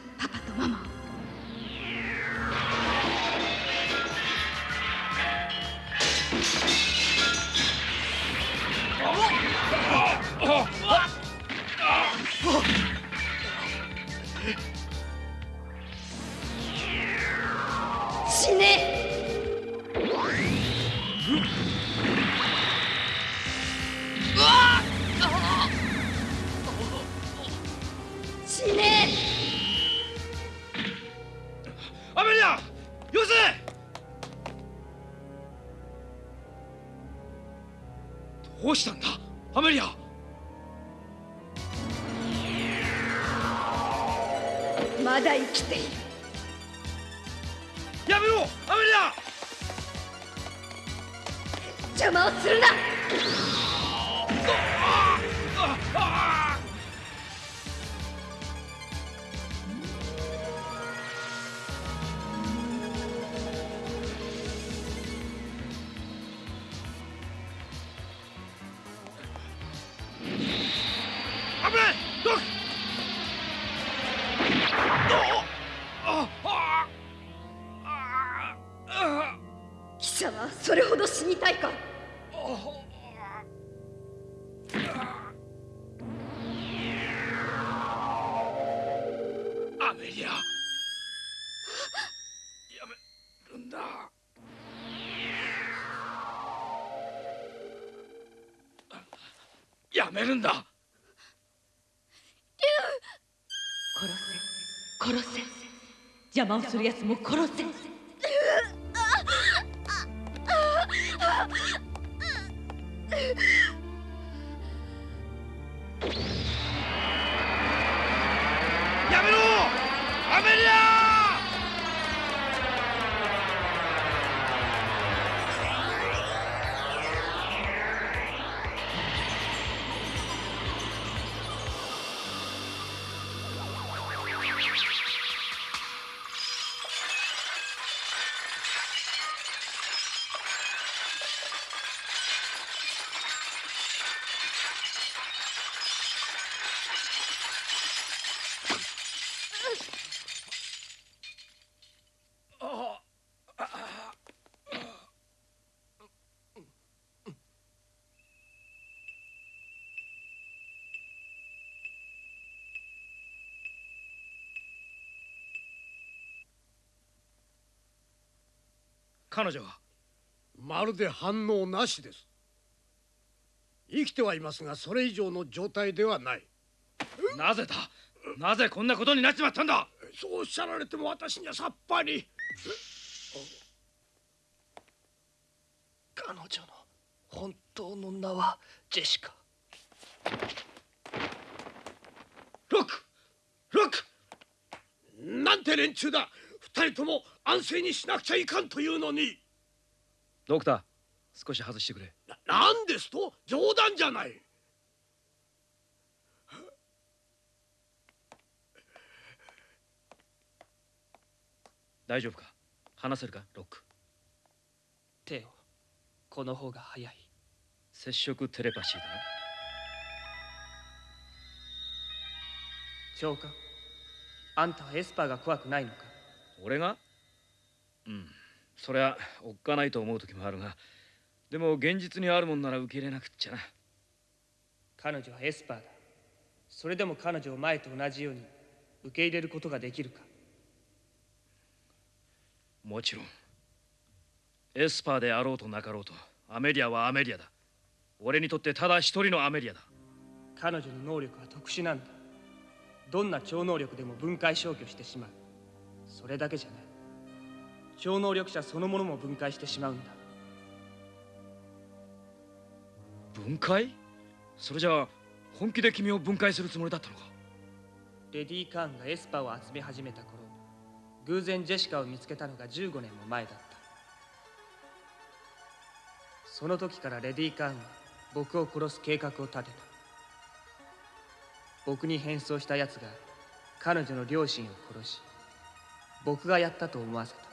めるんだ。殺せ。殺せ。邪魔をする奴も殺せ。彼女はまるで反応なしです。生きてはいますがそれ以上の状態ではない。なぜだ？なぜこんなことになっちまったんだ？そうおっしゃられても私にはさっぱり。彼女の本当の名はジェシカ。ロック！ロック！なんて連中だ二人とも安静にしなくちゃいかんというのに。ドクター少し外してくれ。ななんですと？冗談じゃない。大丈夫か？話せるか？ロック。テオこの方が早い。接触テレパシーだな。長官あんたはエスパーが怖くないのか？俺が？うん。そりゃおっかないと思う時もあるがでも現実にあるもんなら受け入れなくっちゃな。彼女はエスパーだ。それでも彼女を前と同じように受け入れることができるか。もちろん。エスパーであろうとなかろうとアメリアはアメリアだ。俺にとってただ一人のアメリアだ。彼女の能力は特殊なんだ。どんな超能力でも分解消去してしまうそれだけじゃない。超能力者そのものも分解してしまうんだ。分解？それじゃあ本気で君を分解するつもりだったのか？レディー・カーンがエスパーを集め始めた頃偶然ジェシカを見つけたのが15年も前だった。その時からレディー・カーンは僕を殺す計画を立てた。僕に変装した奴が彼女の両親を殺し僕がやったと思わせた。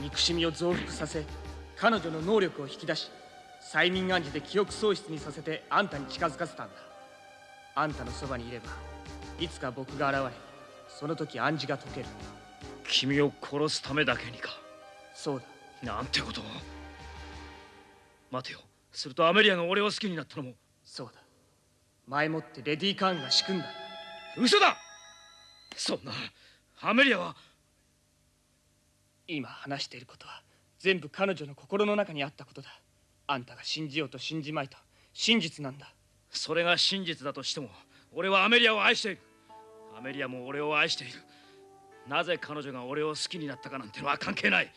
憎しみを増幅させ彼女の能力を引き出し催眠暗示で記憶喪失にさせてあんたに近づかせたんだ。あんたのそばにいればいつか僕が現れその時暗示が解ける。君を殺すためだけにか。そうだ。なんてことを。待てよ。するとアメリアが俺を好きになったのも。そうだ。前もってレディー・カーンが仕組んだ。嘘だ。そんな。アメリアは。今話していることは全部彼女の心の中にあったことだ。あんたが信じようと信じまいと。真実なんだ。それが真実だとしても俺はアメリアを愛している。アメリアも俺を愛しているなぜ彼女が俺を好きになったかなんてのは関係ない。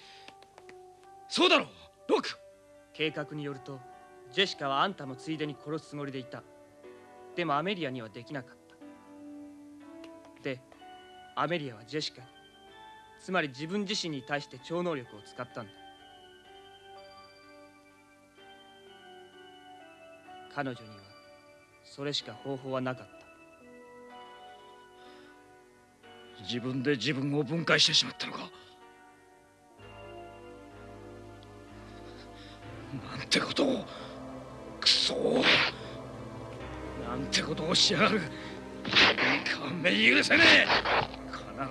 そうだろう。ロック。計画によるとジェシカはあんたのついでに殺すつもりでいた。でもアメリアにはできなかった。でアメリアはジェシカに。つまり自分自身に対して超能力を使ったんだ。彼女にはそれしか方法はなかった。自分で自分を分解してしまったのか。なんてことをくそなんてことをしやがる。勘弁許せねえ。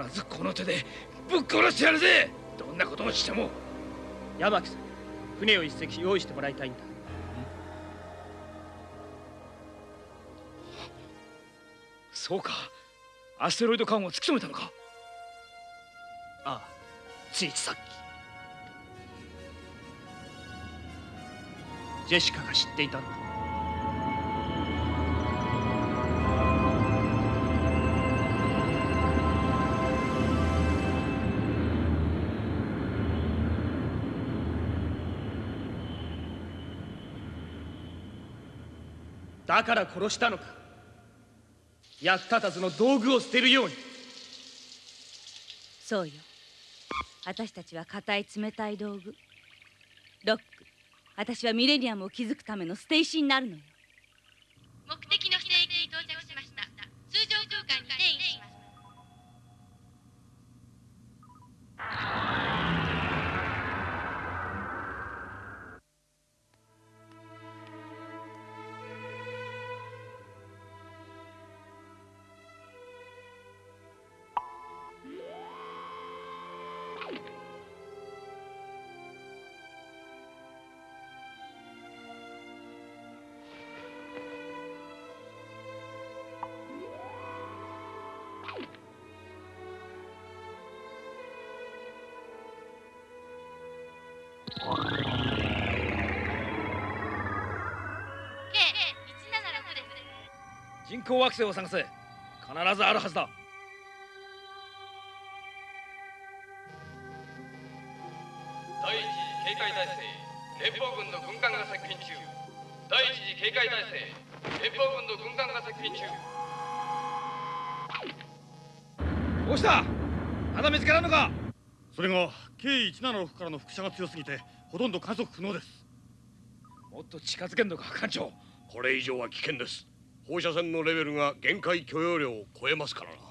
必ずこの手でぶっ殺してやるぜ。どんなことをしても。山木さん船を一隻用意してもらいたいんだ。そうかアステロイド艦を突き止めたのか？ああついさっき。ジェシカが知っていたんだだから殺したのか？役立たずの道具を捨てるように。そうよ。私たちは硬い冷たい道具。ロック。私はミレニアムを築くための捨て石になるのよ。目的の人工惑星を探せ。必ずあるはずだ。第一次警戒態勢連邦軍の軍艦が接近中。第一次警戒態勢連邦軍の軍艦が接近中。どうした？まだ見つからんのか？それが K176 からの輻射が強すぎてほとんど観測不能です。もっと近づけんのか艦長。これ以上は危険です放射線のレベルが限界許容量を超えますからな。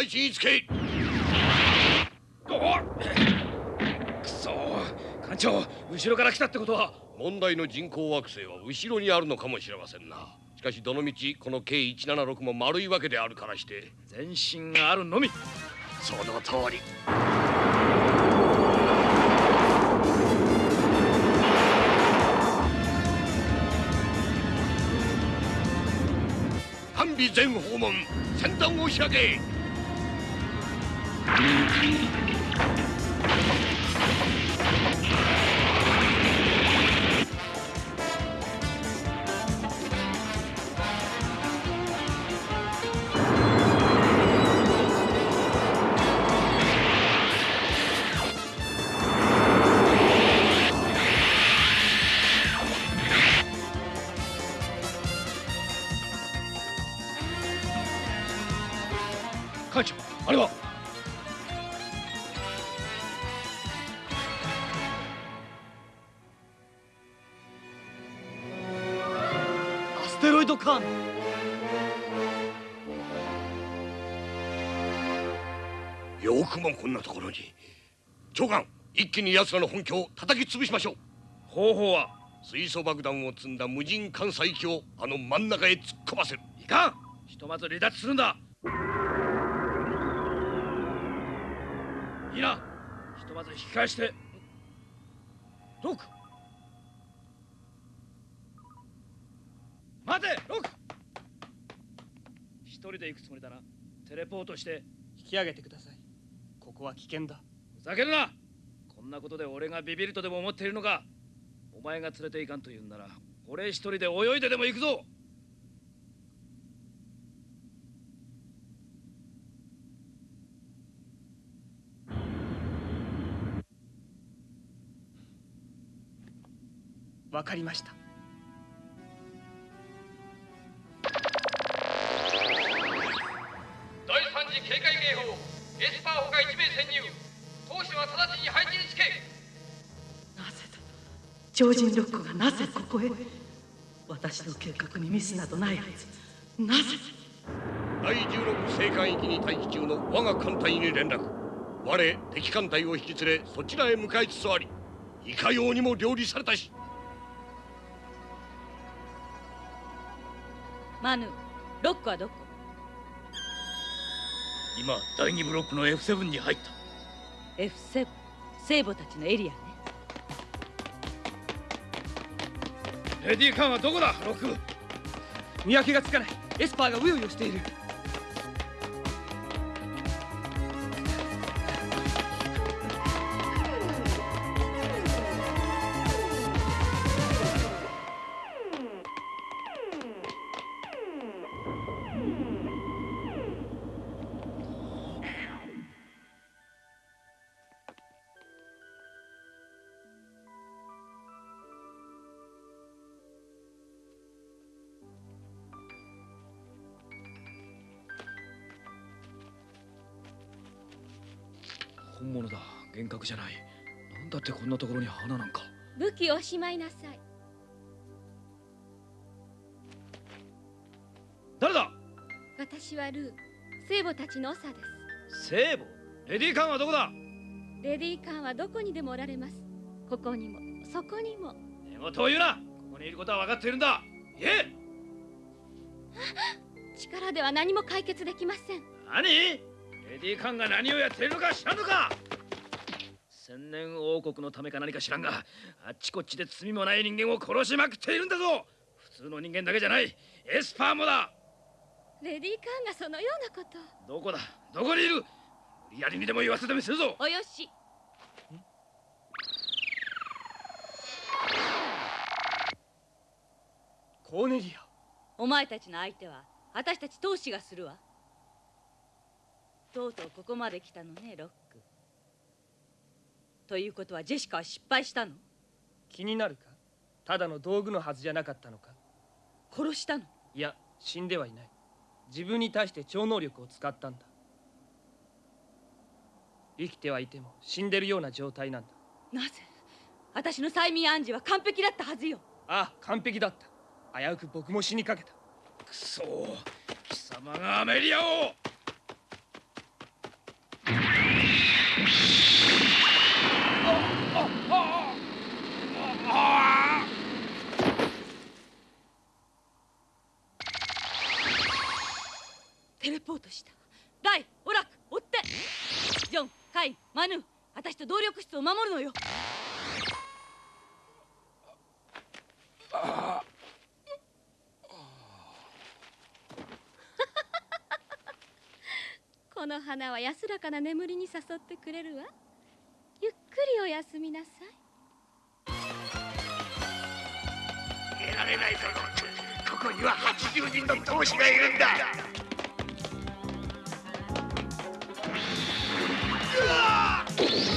配置につけくそ。艦長後ろから来たってことは。問題の人工惑星は後ろにあるのかもしれませんな。しかしどのみちこの K176 も丸いわけであるからして。前進があるのみ。その通り。完備全訪問先端を開け Thank you. テロイドカーンよくもこんなところに。長官一気に奴らの本拠を叩き潰しましょう。方法は水素爆弾を積んだ無人艦載機をあの真ん中へ突っ込ませる。いかん。ひとまず離脱するんだ。いいな。ひとまず引き返して。ドク待てロック。一人で行くつもりだな。テレポートして。引き上げてください。ここは危険だ。ふざけるな。こんなことで俺がビビるとでも思っているのか。お前が連れて行かんと言うんなら俺一人で泳いででも行くぞ。わかりましたは直ちに配置につけ。超人ロックがなぜここへ？私の計画にミスなどないはず。なぜ？第16星艦域に待機中の我が艦隊に連絡。我敵艦隊を引き連れそちらへ向かいつつありいかようにも料理されたし。マヌロックはどこ？今第2ブロックの F7 に入った F7 聖母たちのエリアね。レディーカンはどこだ？ロック見分けがつかない。エスパーがうようよしている。じゃない。なんだってこんなところに花なんか。武器をおしまいなさい。誰だ？私はルー聖母たちの長です。聖母？レディーカンはどこだ？レディーカンはどこにでもおられます。ここにもそこにも。寝言を言うな。ここにいることは分かっているんだ。言え。力では何も解決できません。何？レディーカンが何をやっているのか知らんのか千年王国のためか何か知らんがあっちこっちで罪もない人間を殺しまくっているんだぞ。普通の人間だけじゃない。エスパーもだ。レディーカンがそのようなこと。どこだ？どこにいる？無理やりにでも言わせてみせるぞ。およし。コーネリア。お前たちの相手は私たち投資がするわ。とうとうここまで来たのねロックということはジェシカは失敗したの？気になるか？ただの道具のはずじゃなかったのか？殺したの？いや死んではいない。自分に対して超能力を使ったんだ。生きてはいても死んでるような状態なんだ。なぜ？私の催眠暗示は完璧だったはずよ。ああ完璧だった。危うく僕も死にかけた。くそ貴様がアメリアをテレポートした。ライオラク追って。ジョンカイマヌ私と動力室を守るのよ。この花は安らかな眠りに誘ってくれるわ。りお休みなさい。得られないぞここには80人の同志がいるんだ。うわうわ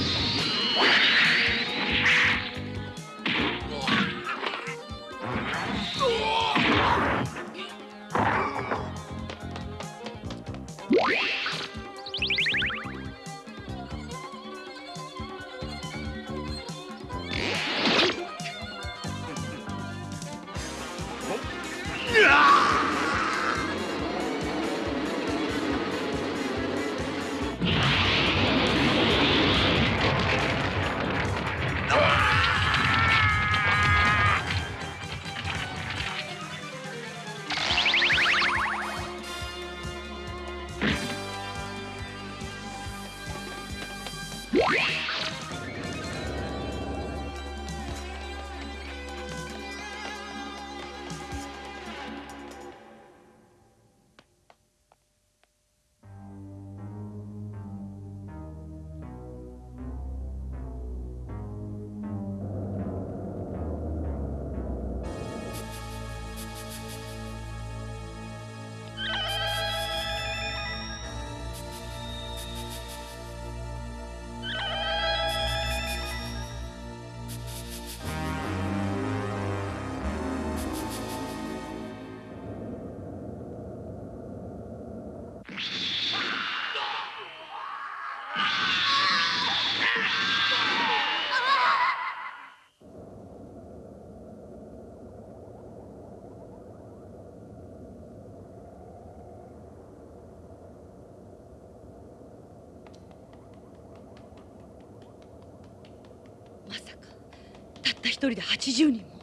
人で80人も。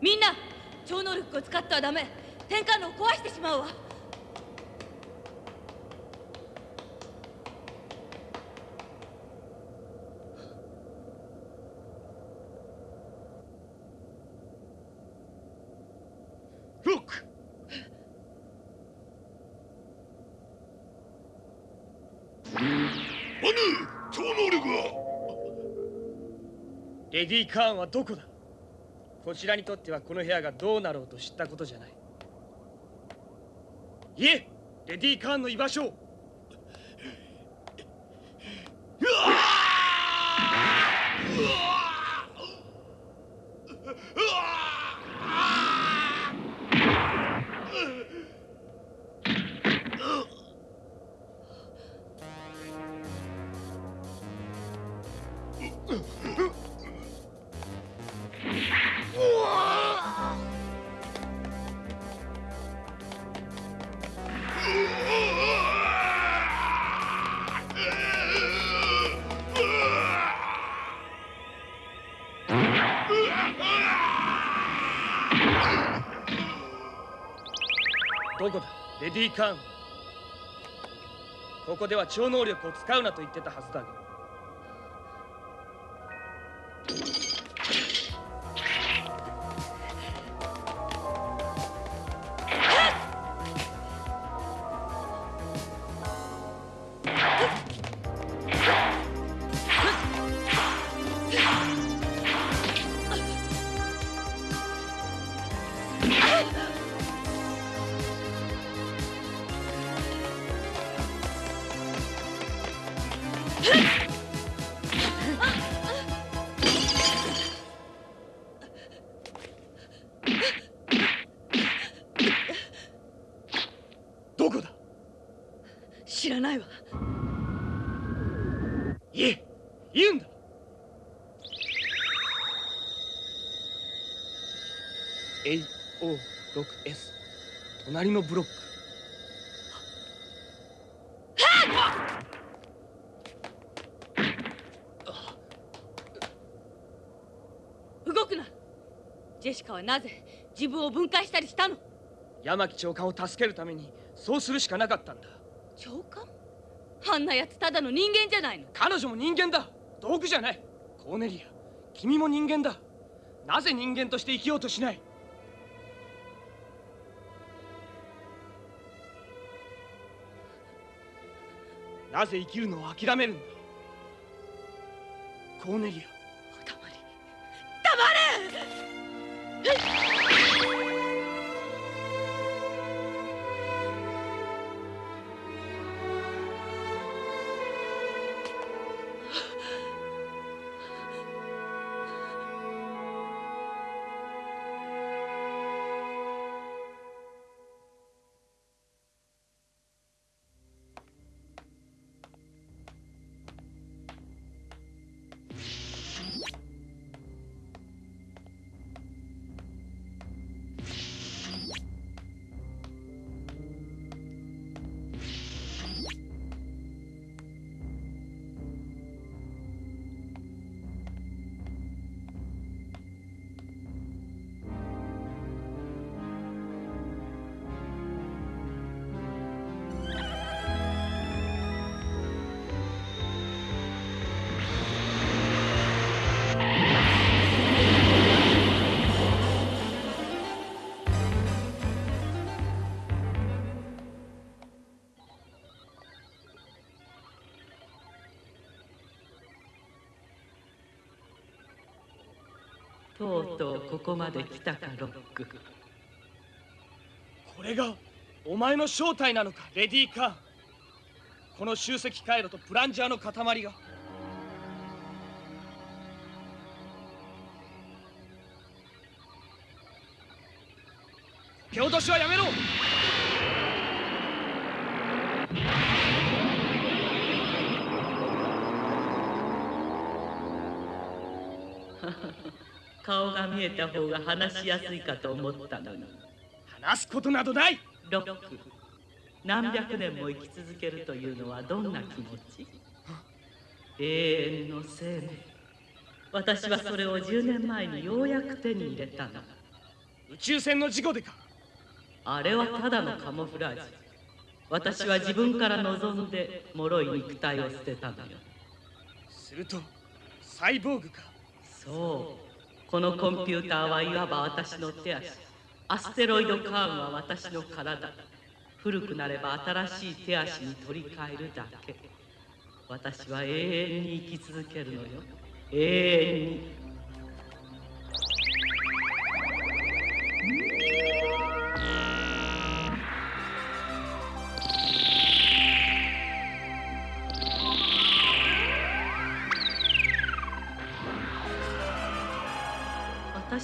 みんな超能力を使ってはダメ。転換路を壊してしまうわロックマヌー超能力はレディー・カーンはどこだ？こちらにとってはこの部屋がどうなろうと知ったことじゃない。いえレディー・カーンの居場所を。ど こだレディー・カン。ここでは超能力を使うなと言ってたはずだが。隣のブロック。動くな。ジェシカはなぜ自分を分解したりしたの？山木長官を助けるためにそうするしかなかったんだ。長官？あんなやつただの人間じゃないの。彼女も人間だ。道具じゃない。コーネリア君も人間だ。なぜ人間として生きようとしない？なぜ生きるのを諦めるんだコーネリア。うとうここまで来たかロック。これがお前の正体なのかレディー・カー。ンこの集積回路とプランジャーの塊が。蹴落としはやめろ。顔が見えた方が話しやすいかと思ったのに。話すことなどない。ロック。何百年も生き続けるというのはどんな気持ち？永遠の生命。私はそれを10年前にようやく手に入れたの。宇宙船の事故でか。あれはただのカモフラージ。ュ私は自分から望んで脆い肉体を捨てたのよ。するとサイボーグか。そうこのコンピューターはいわば私の手足。アステロイドカーンは私の体。古くなれば新しい手足に取り替えるだけ。私は永遠に生き続けるのよ。永遠に。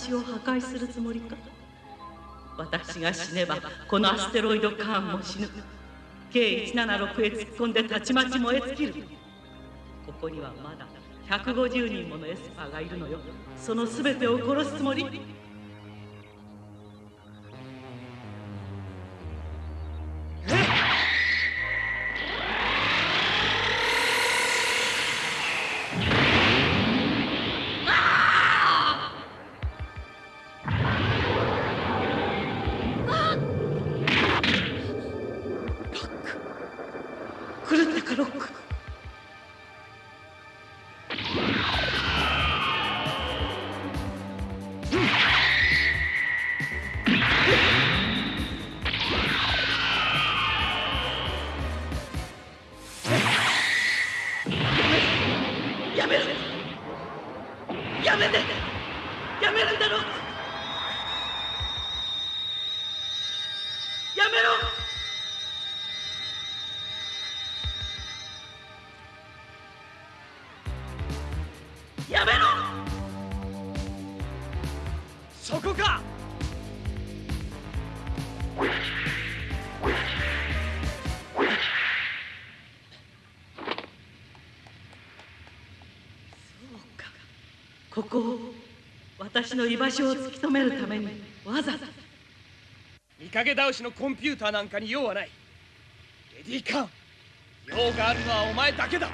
私を破壊するつもりか？私が死ねばこのアステロイドカーンも死ぬ。K176 へ突っ込んでたちまち燃え尽きる。ここにはまだ150人ものエスパーがいるのよ。その全てを殺すつもり。私の居場所を突き止めるためにわざわざ見かけ倒しのコンピューターなんかに用はない。レディーカン。用があるのはお前だけだ。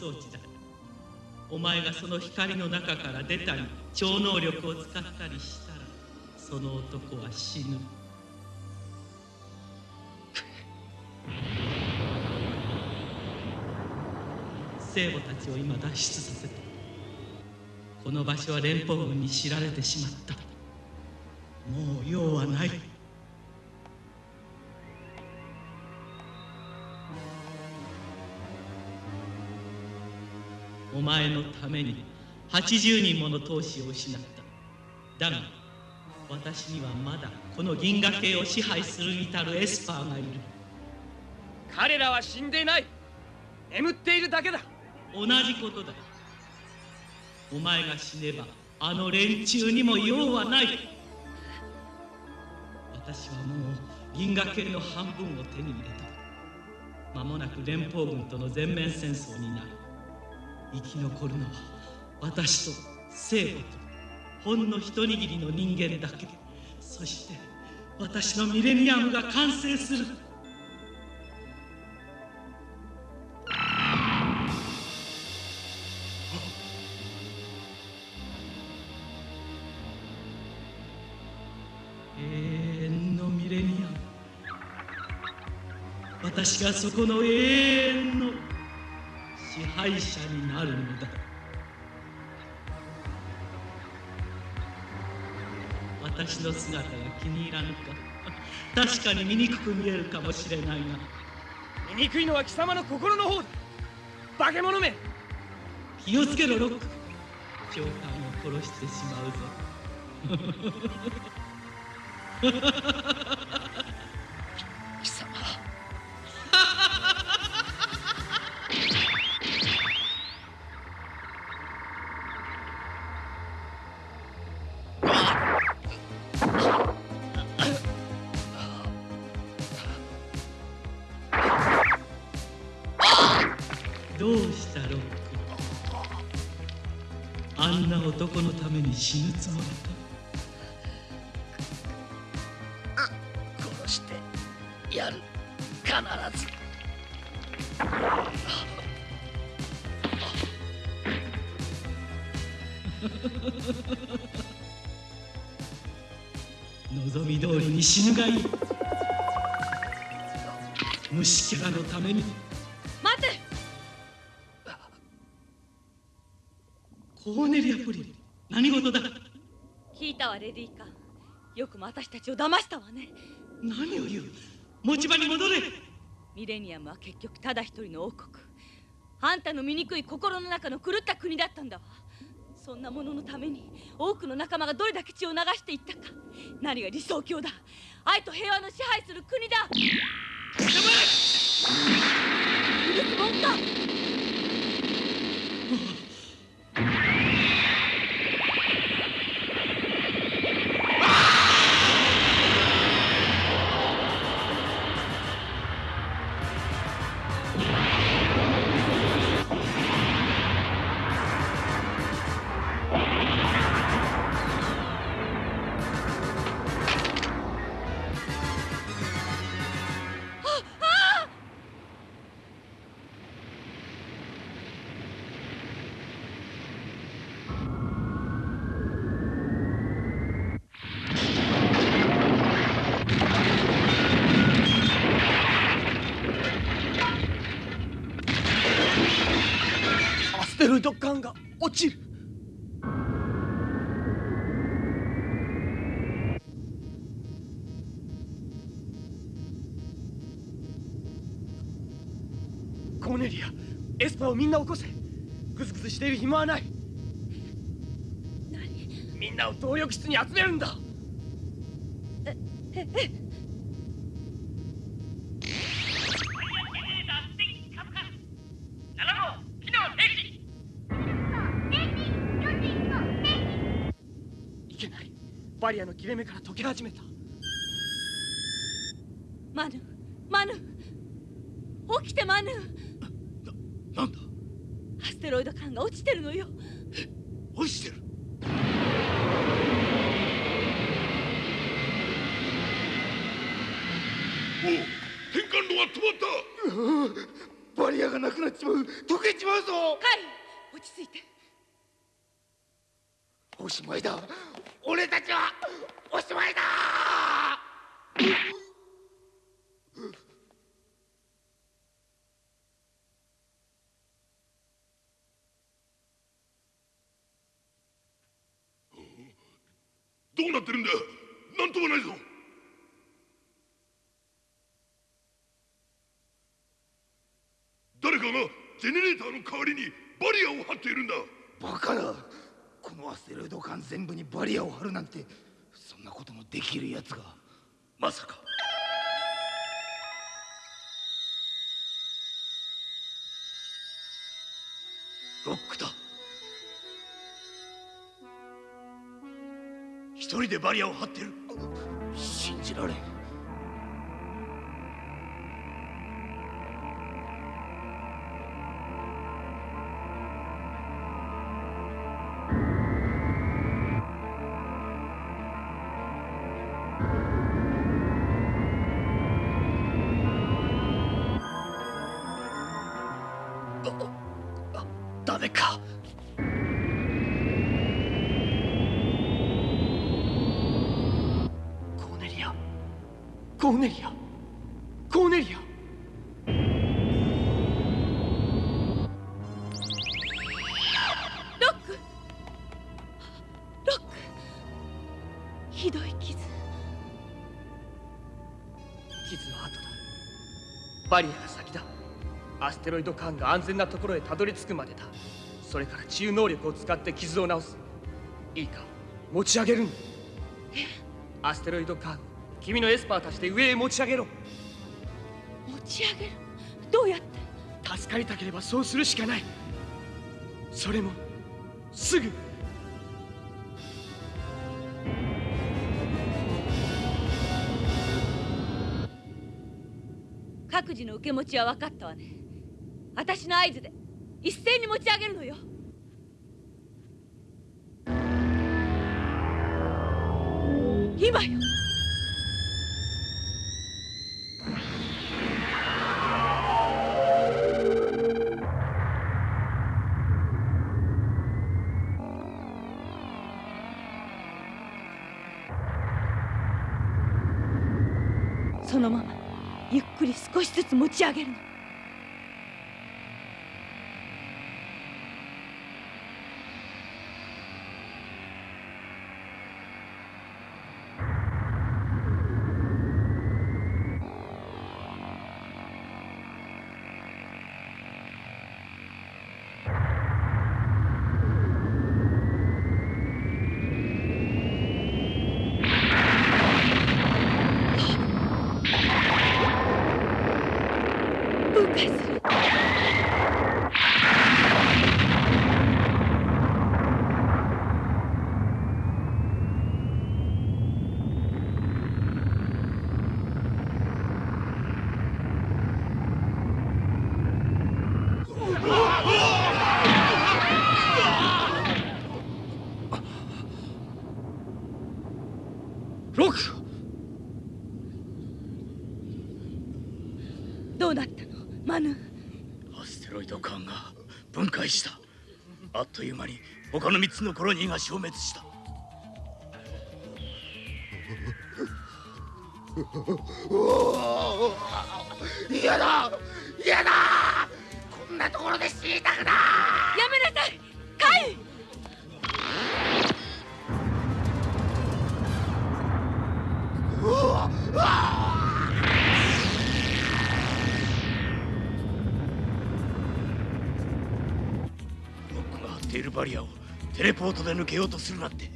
装置だお前がその光の中から出たり超能力を使ったりしたらその男は死ぬ。聖母たちを今脱出させた。この場所は連邦軍に知られてしまった。もう用はない。お前のために80人もの闘士を失った。だが私にはまだこの銀河系を支配するに至るエスパーがいる。彼らは死んでいない。眠っているだけだ。同じことだ。お前が死ねばあの連中にも用はない。私はもう銀河系の半分を手に入れた間もなく連邦軍との全面戦争になる生き残るのは私と聖母とほんの一握りの人間だけ。そして私のミレニアムが完成する。永遠のミレニアム。私がそこの永遠の支配者になるのだ。私の姿が気に入らぬか。確かに醜く見えるかもしれないが。醜いのは貴様の心の方だ。化け物め。気をつけろロック。長官を殺してしまうぞ死ぬがいい。虫キャラのために。待て。コーネリア・プリ。ン何事だ。聞いたわレディーカ。よくも私たちを騙したわね。何を言う。持ち場に戻れ。ミレニアムは結局ただ一人の王国。あんたの醜い心の中の狂った国だったんだわそんなもののために多くの仲間がどれだけ血を流していったか。何が理想郷だ。愛と平和の支配する国だ。許すもんかネリアエスパーをみんな起こせ。グズグズしている暇はない。みんなを動力室に集めるんだ。ええ。いけない。バリアの切れ目から溶け始めたマヌマヌ起きてマヌなんだアステロイド艦が落ちてるのよ。落ちてる？おう転換路は止まった。バリアがなくなっちまう。溶けちまうぞ。カイ落ち着いて。おしまいだ。俺たちはおしまいだどうなってるんだ？なんともないぞ。誰かがジェネレーターの代わりにバリアを張っているんだ。バカなこのアステロイド艦全部にバリアを張るなんてそんなこともできるやつが。まさか一人でバリアを張ってる。信じられん。ステロイド艦が安全なところへたどり着くまでだ。それから治癒能力を使って傷を治す。いいか持ち上げるんだ。アステロイド艦君のエスパーたちで上へ持ち上げろ。持ち上げる？どうやって？助かりたければそうするしかない。それもすぐ。各自の受け持ちは分かったわね私の合図で一斉に持ち上げるのよ。今よ。そのままゆっくり少しずつ持ち上げるの分解するロックどうなったのマヌアステロイド艦が分解したあっという間に他の3つのコロニーが消滅した。で抜けようとするなんて。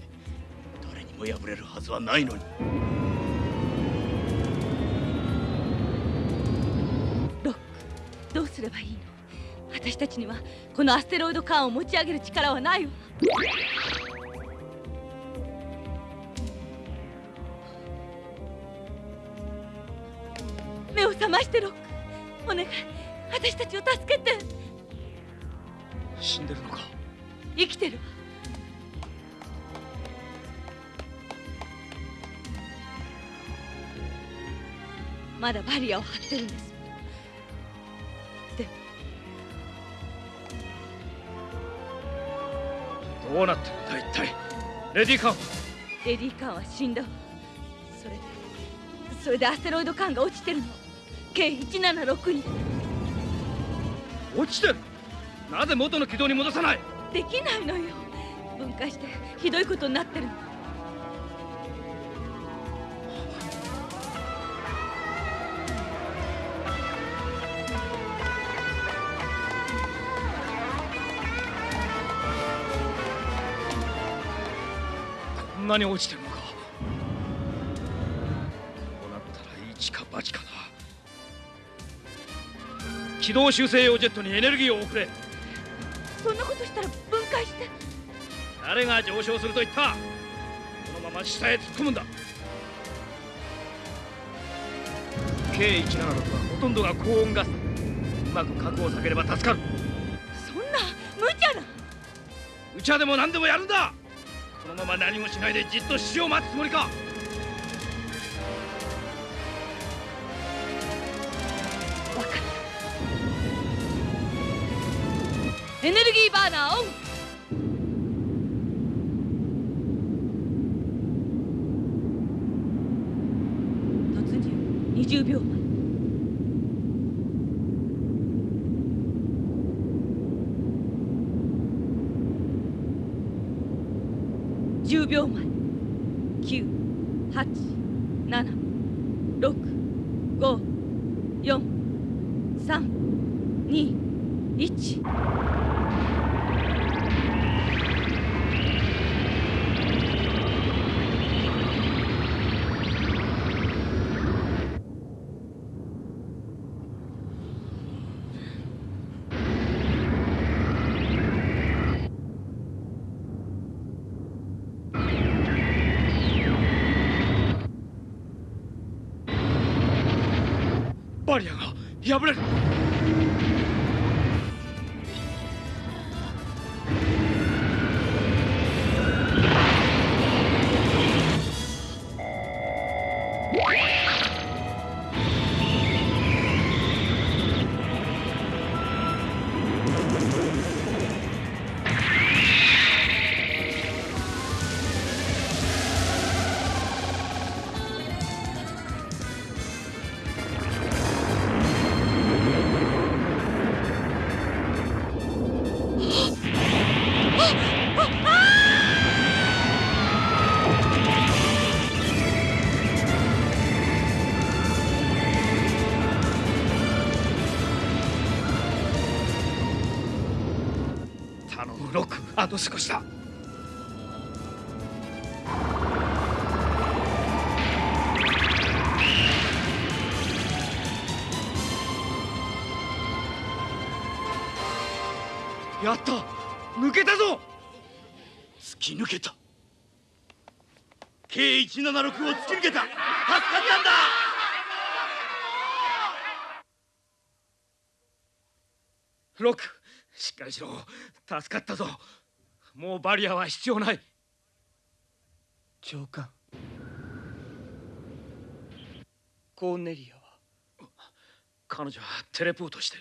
誰にも破れるはずはないのに。ロックどうすればいいの？私たちにはこのアステロイドカーを持ち上げる力はないわ。目を覚ましてロッバリアを張ってるんです。でどうなってるんだ一体。レディーカン。レディーカーは死んだ。わそれでそれでアステロイドカーが落ちてるの。計176に。落ちてる。なぜ元の軌道に戻さない。できないのよ。分解してひどいことになってるのこんなに落ちてるのか。こうなったら一か八かな。軌道修正用ジェットにエネルギーを送れ。そんなことしたら分解して。誰が上昇すると言った。このまま下へ突っ込むんだ。K176 はほとんどが高温ガス。だうまく核を避ければ助かる。そんな無茶な。無茶でも何でもやるんだこのまま何もしないでじっと死を待つつもりか？エネルギーバーナーオン！突入。20秒前。10秒前。987654321ロックあと少しだやった抜けたぞ。突き抜けた。K176 を突き抜けた。助かったんだ。ロックしっかりしろ。助かったぞ。もうバリアは必要ない。長官。コーネリアは。彼女はテレポートして。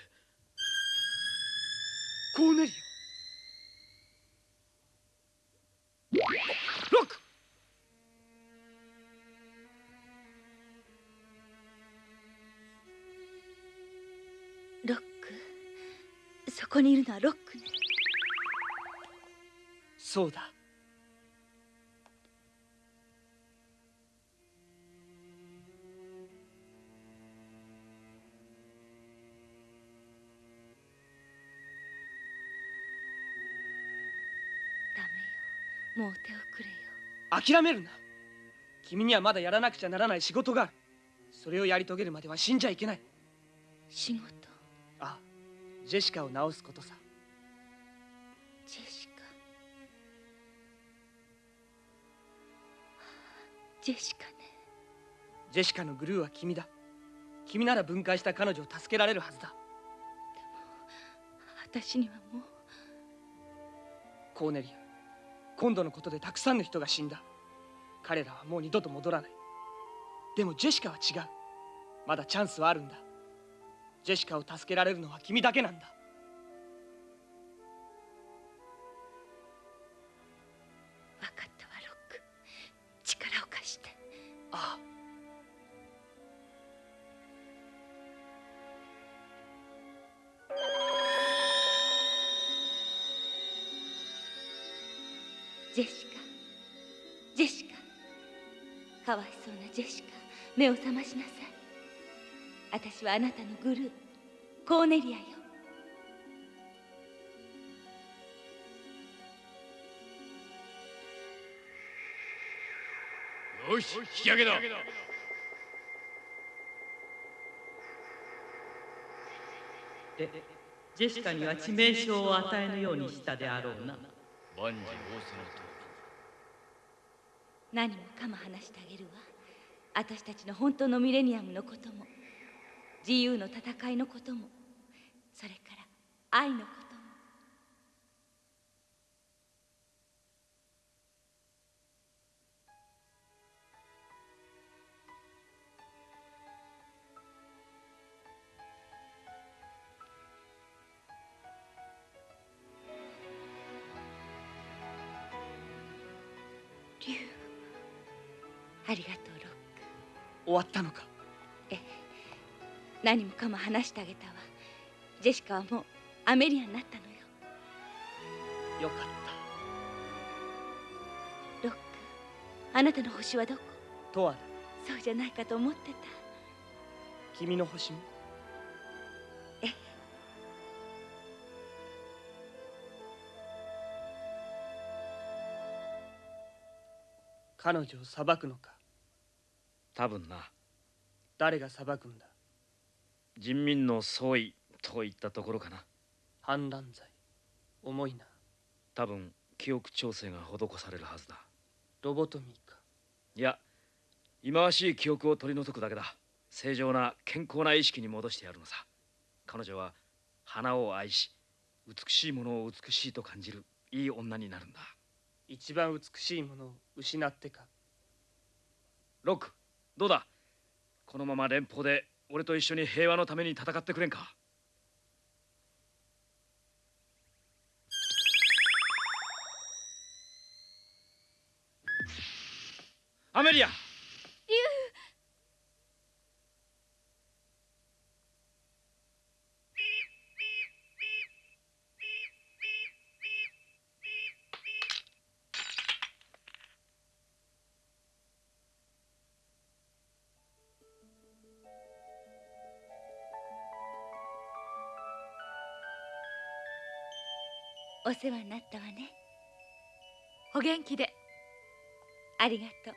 コーネリア。ロック。ロック。そこにいるのはロックね。そうだ。ダメよ。もう手をくれよ。諦めるな。君にはまだやらなくちゃならない仕事がある。それをやり遂げるまでは死んじゃいけない。仕事？ああジェシカを治すことさジェシカね。ジェシカのグルーは君だ。君なら分解した彼女を助けられるはずだ。私にはもう。コーネリア今度のことでたくさんの人が死んだ。彼らはもう二度と戻らない。でもジェシカは違う。まだチャンスはあるんだ。ジェシカを助けられるのは君だけなんだかわいそうなジェシカ目を覚ましなさい。私はあなたのグルーコーネリアよ。よし引き上げだでジェシカには致命傷を与えぬようにしたであろうな。万事仰せのと何もかも話してあげるわ。私たちの本当のミレニアムのことも自由の戦いのこともそれから愛のこと何もかも話してあげたわ。ジェシカはもうアメリアになったのよ。よかっロックあなたの星はどこ？たとわだそうじゃないかと思ってた。君の星も？ええ？彼女を裁くのか？多分な。誰が裁くんだ？人民の総意といったところかな。反乱罪。重いな。多分記憶調整が施されるはずだ。ロボトミーか。いや忌まわしい記憶を取り除くだけだ。正常な健康な意識に戻してやるのさ。彼女は花を愛し美しいものを美しいと感じるいい女になるんだ。一番美しいものを失ってか。ロックどうだ？このまま連邦で俺と一緒に平和のために戦ってくれんか？アメリア！お世話になったわね。お元気で。ありがとう。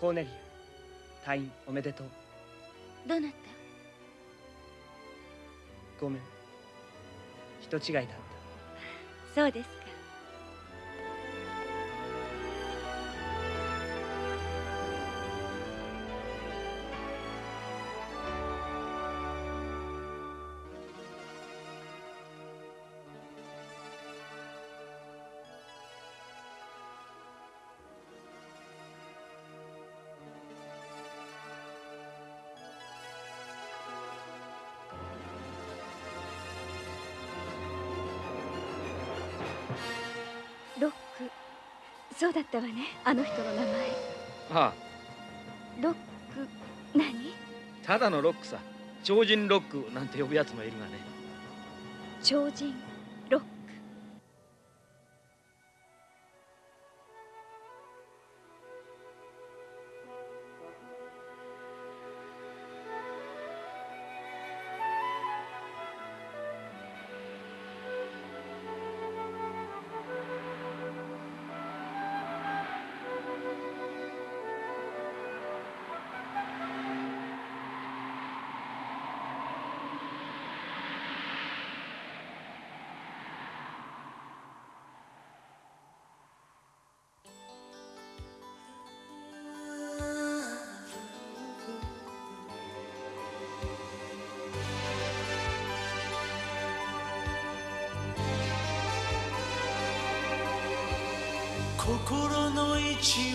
コーネリア退院おめでとう。どうなった？ごめん。人違いだった。そうですったわねあの人の名前。ああ。ロック何？ただのロックさ。超人ロックなんて呼ぶやつもいるがね。超人？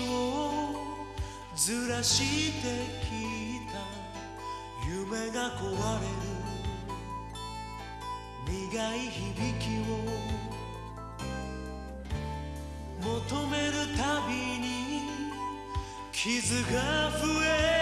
をずらしてきた夢が壊れる。苦い響きを求めるたびに傷が増えて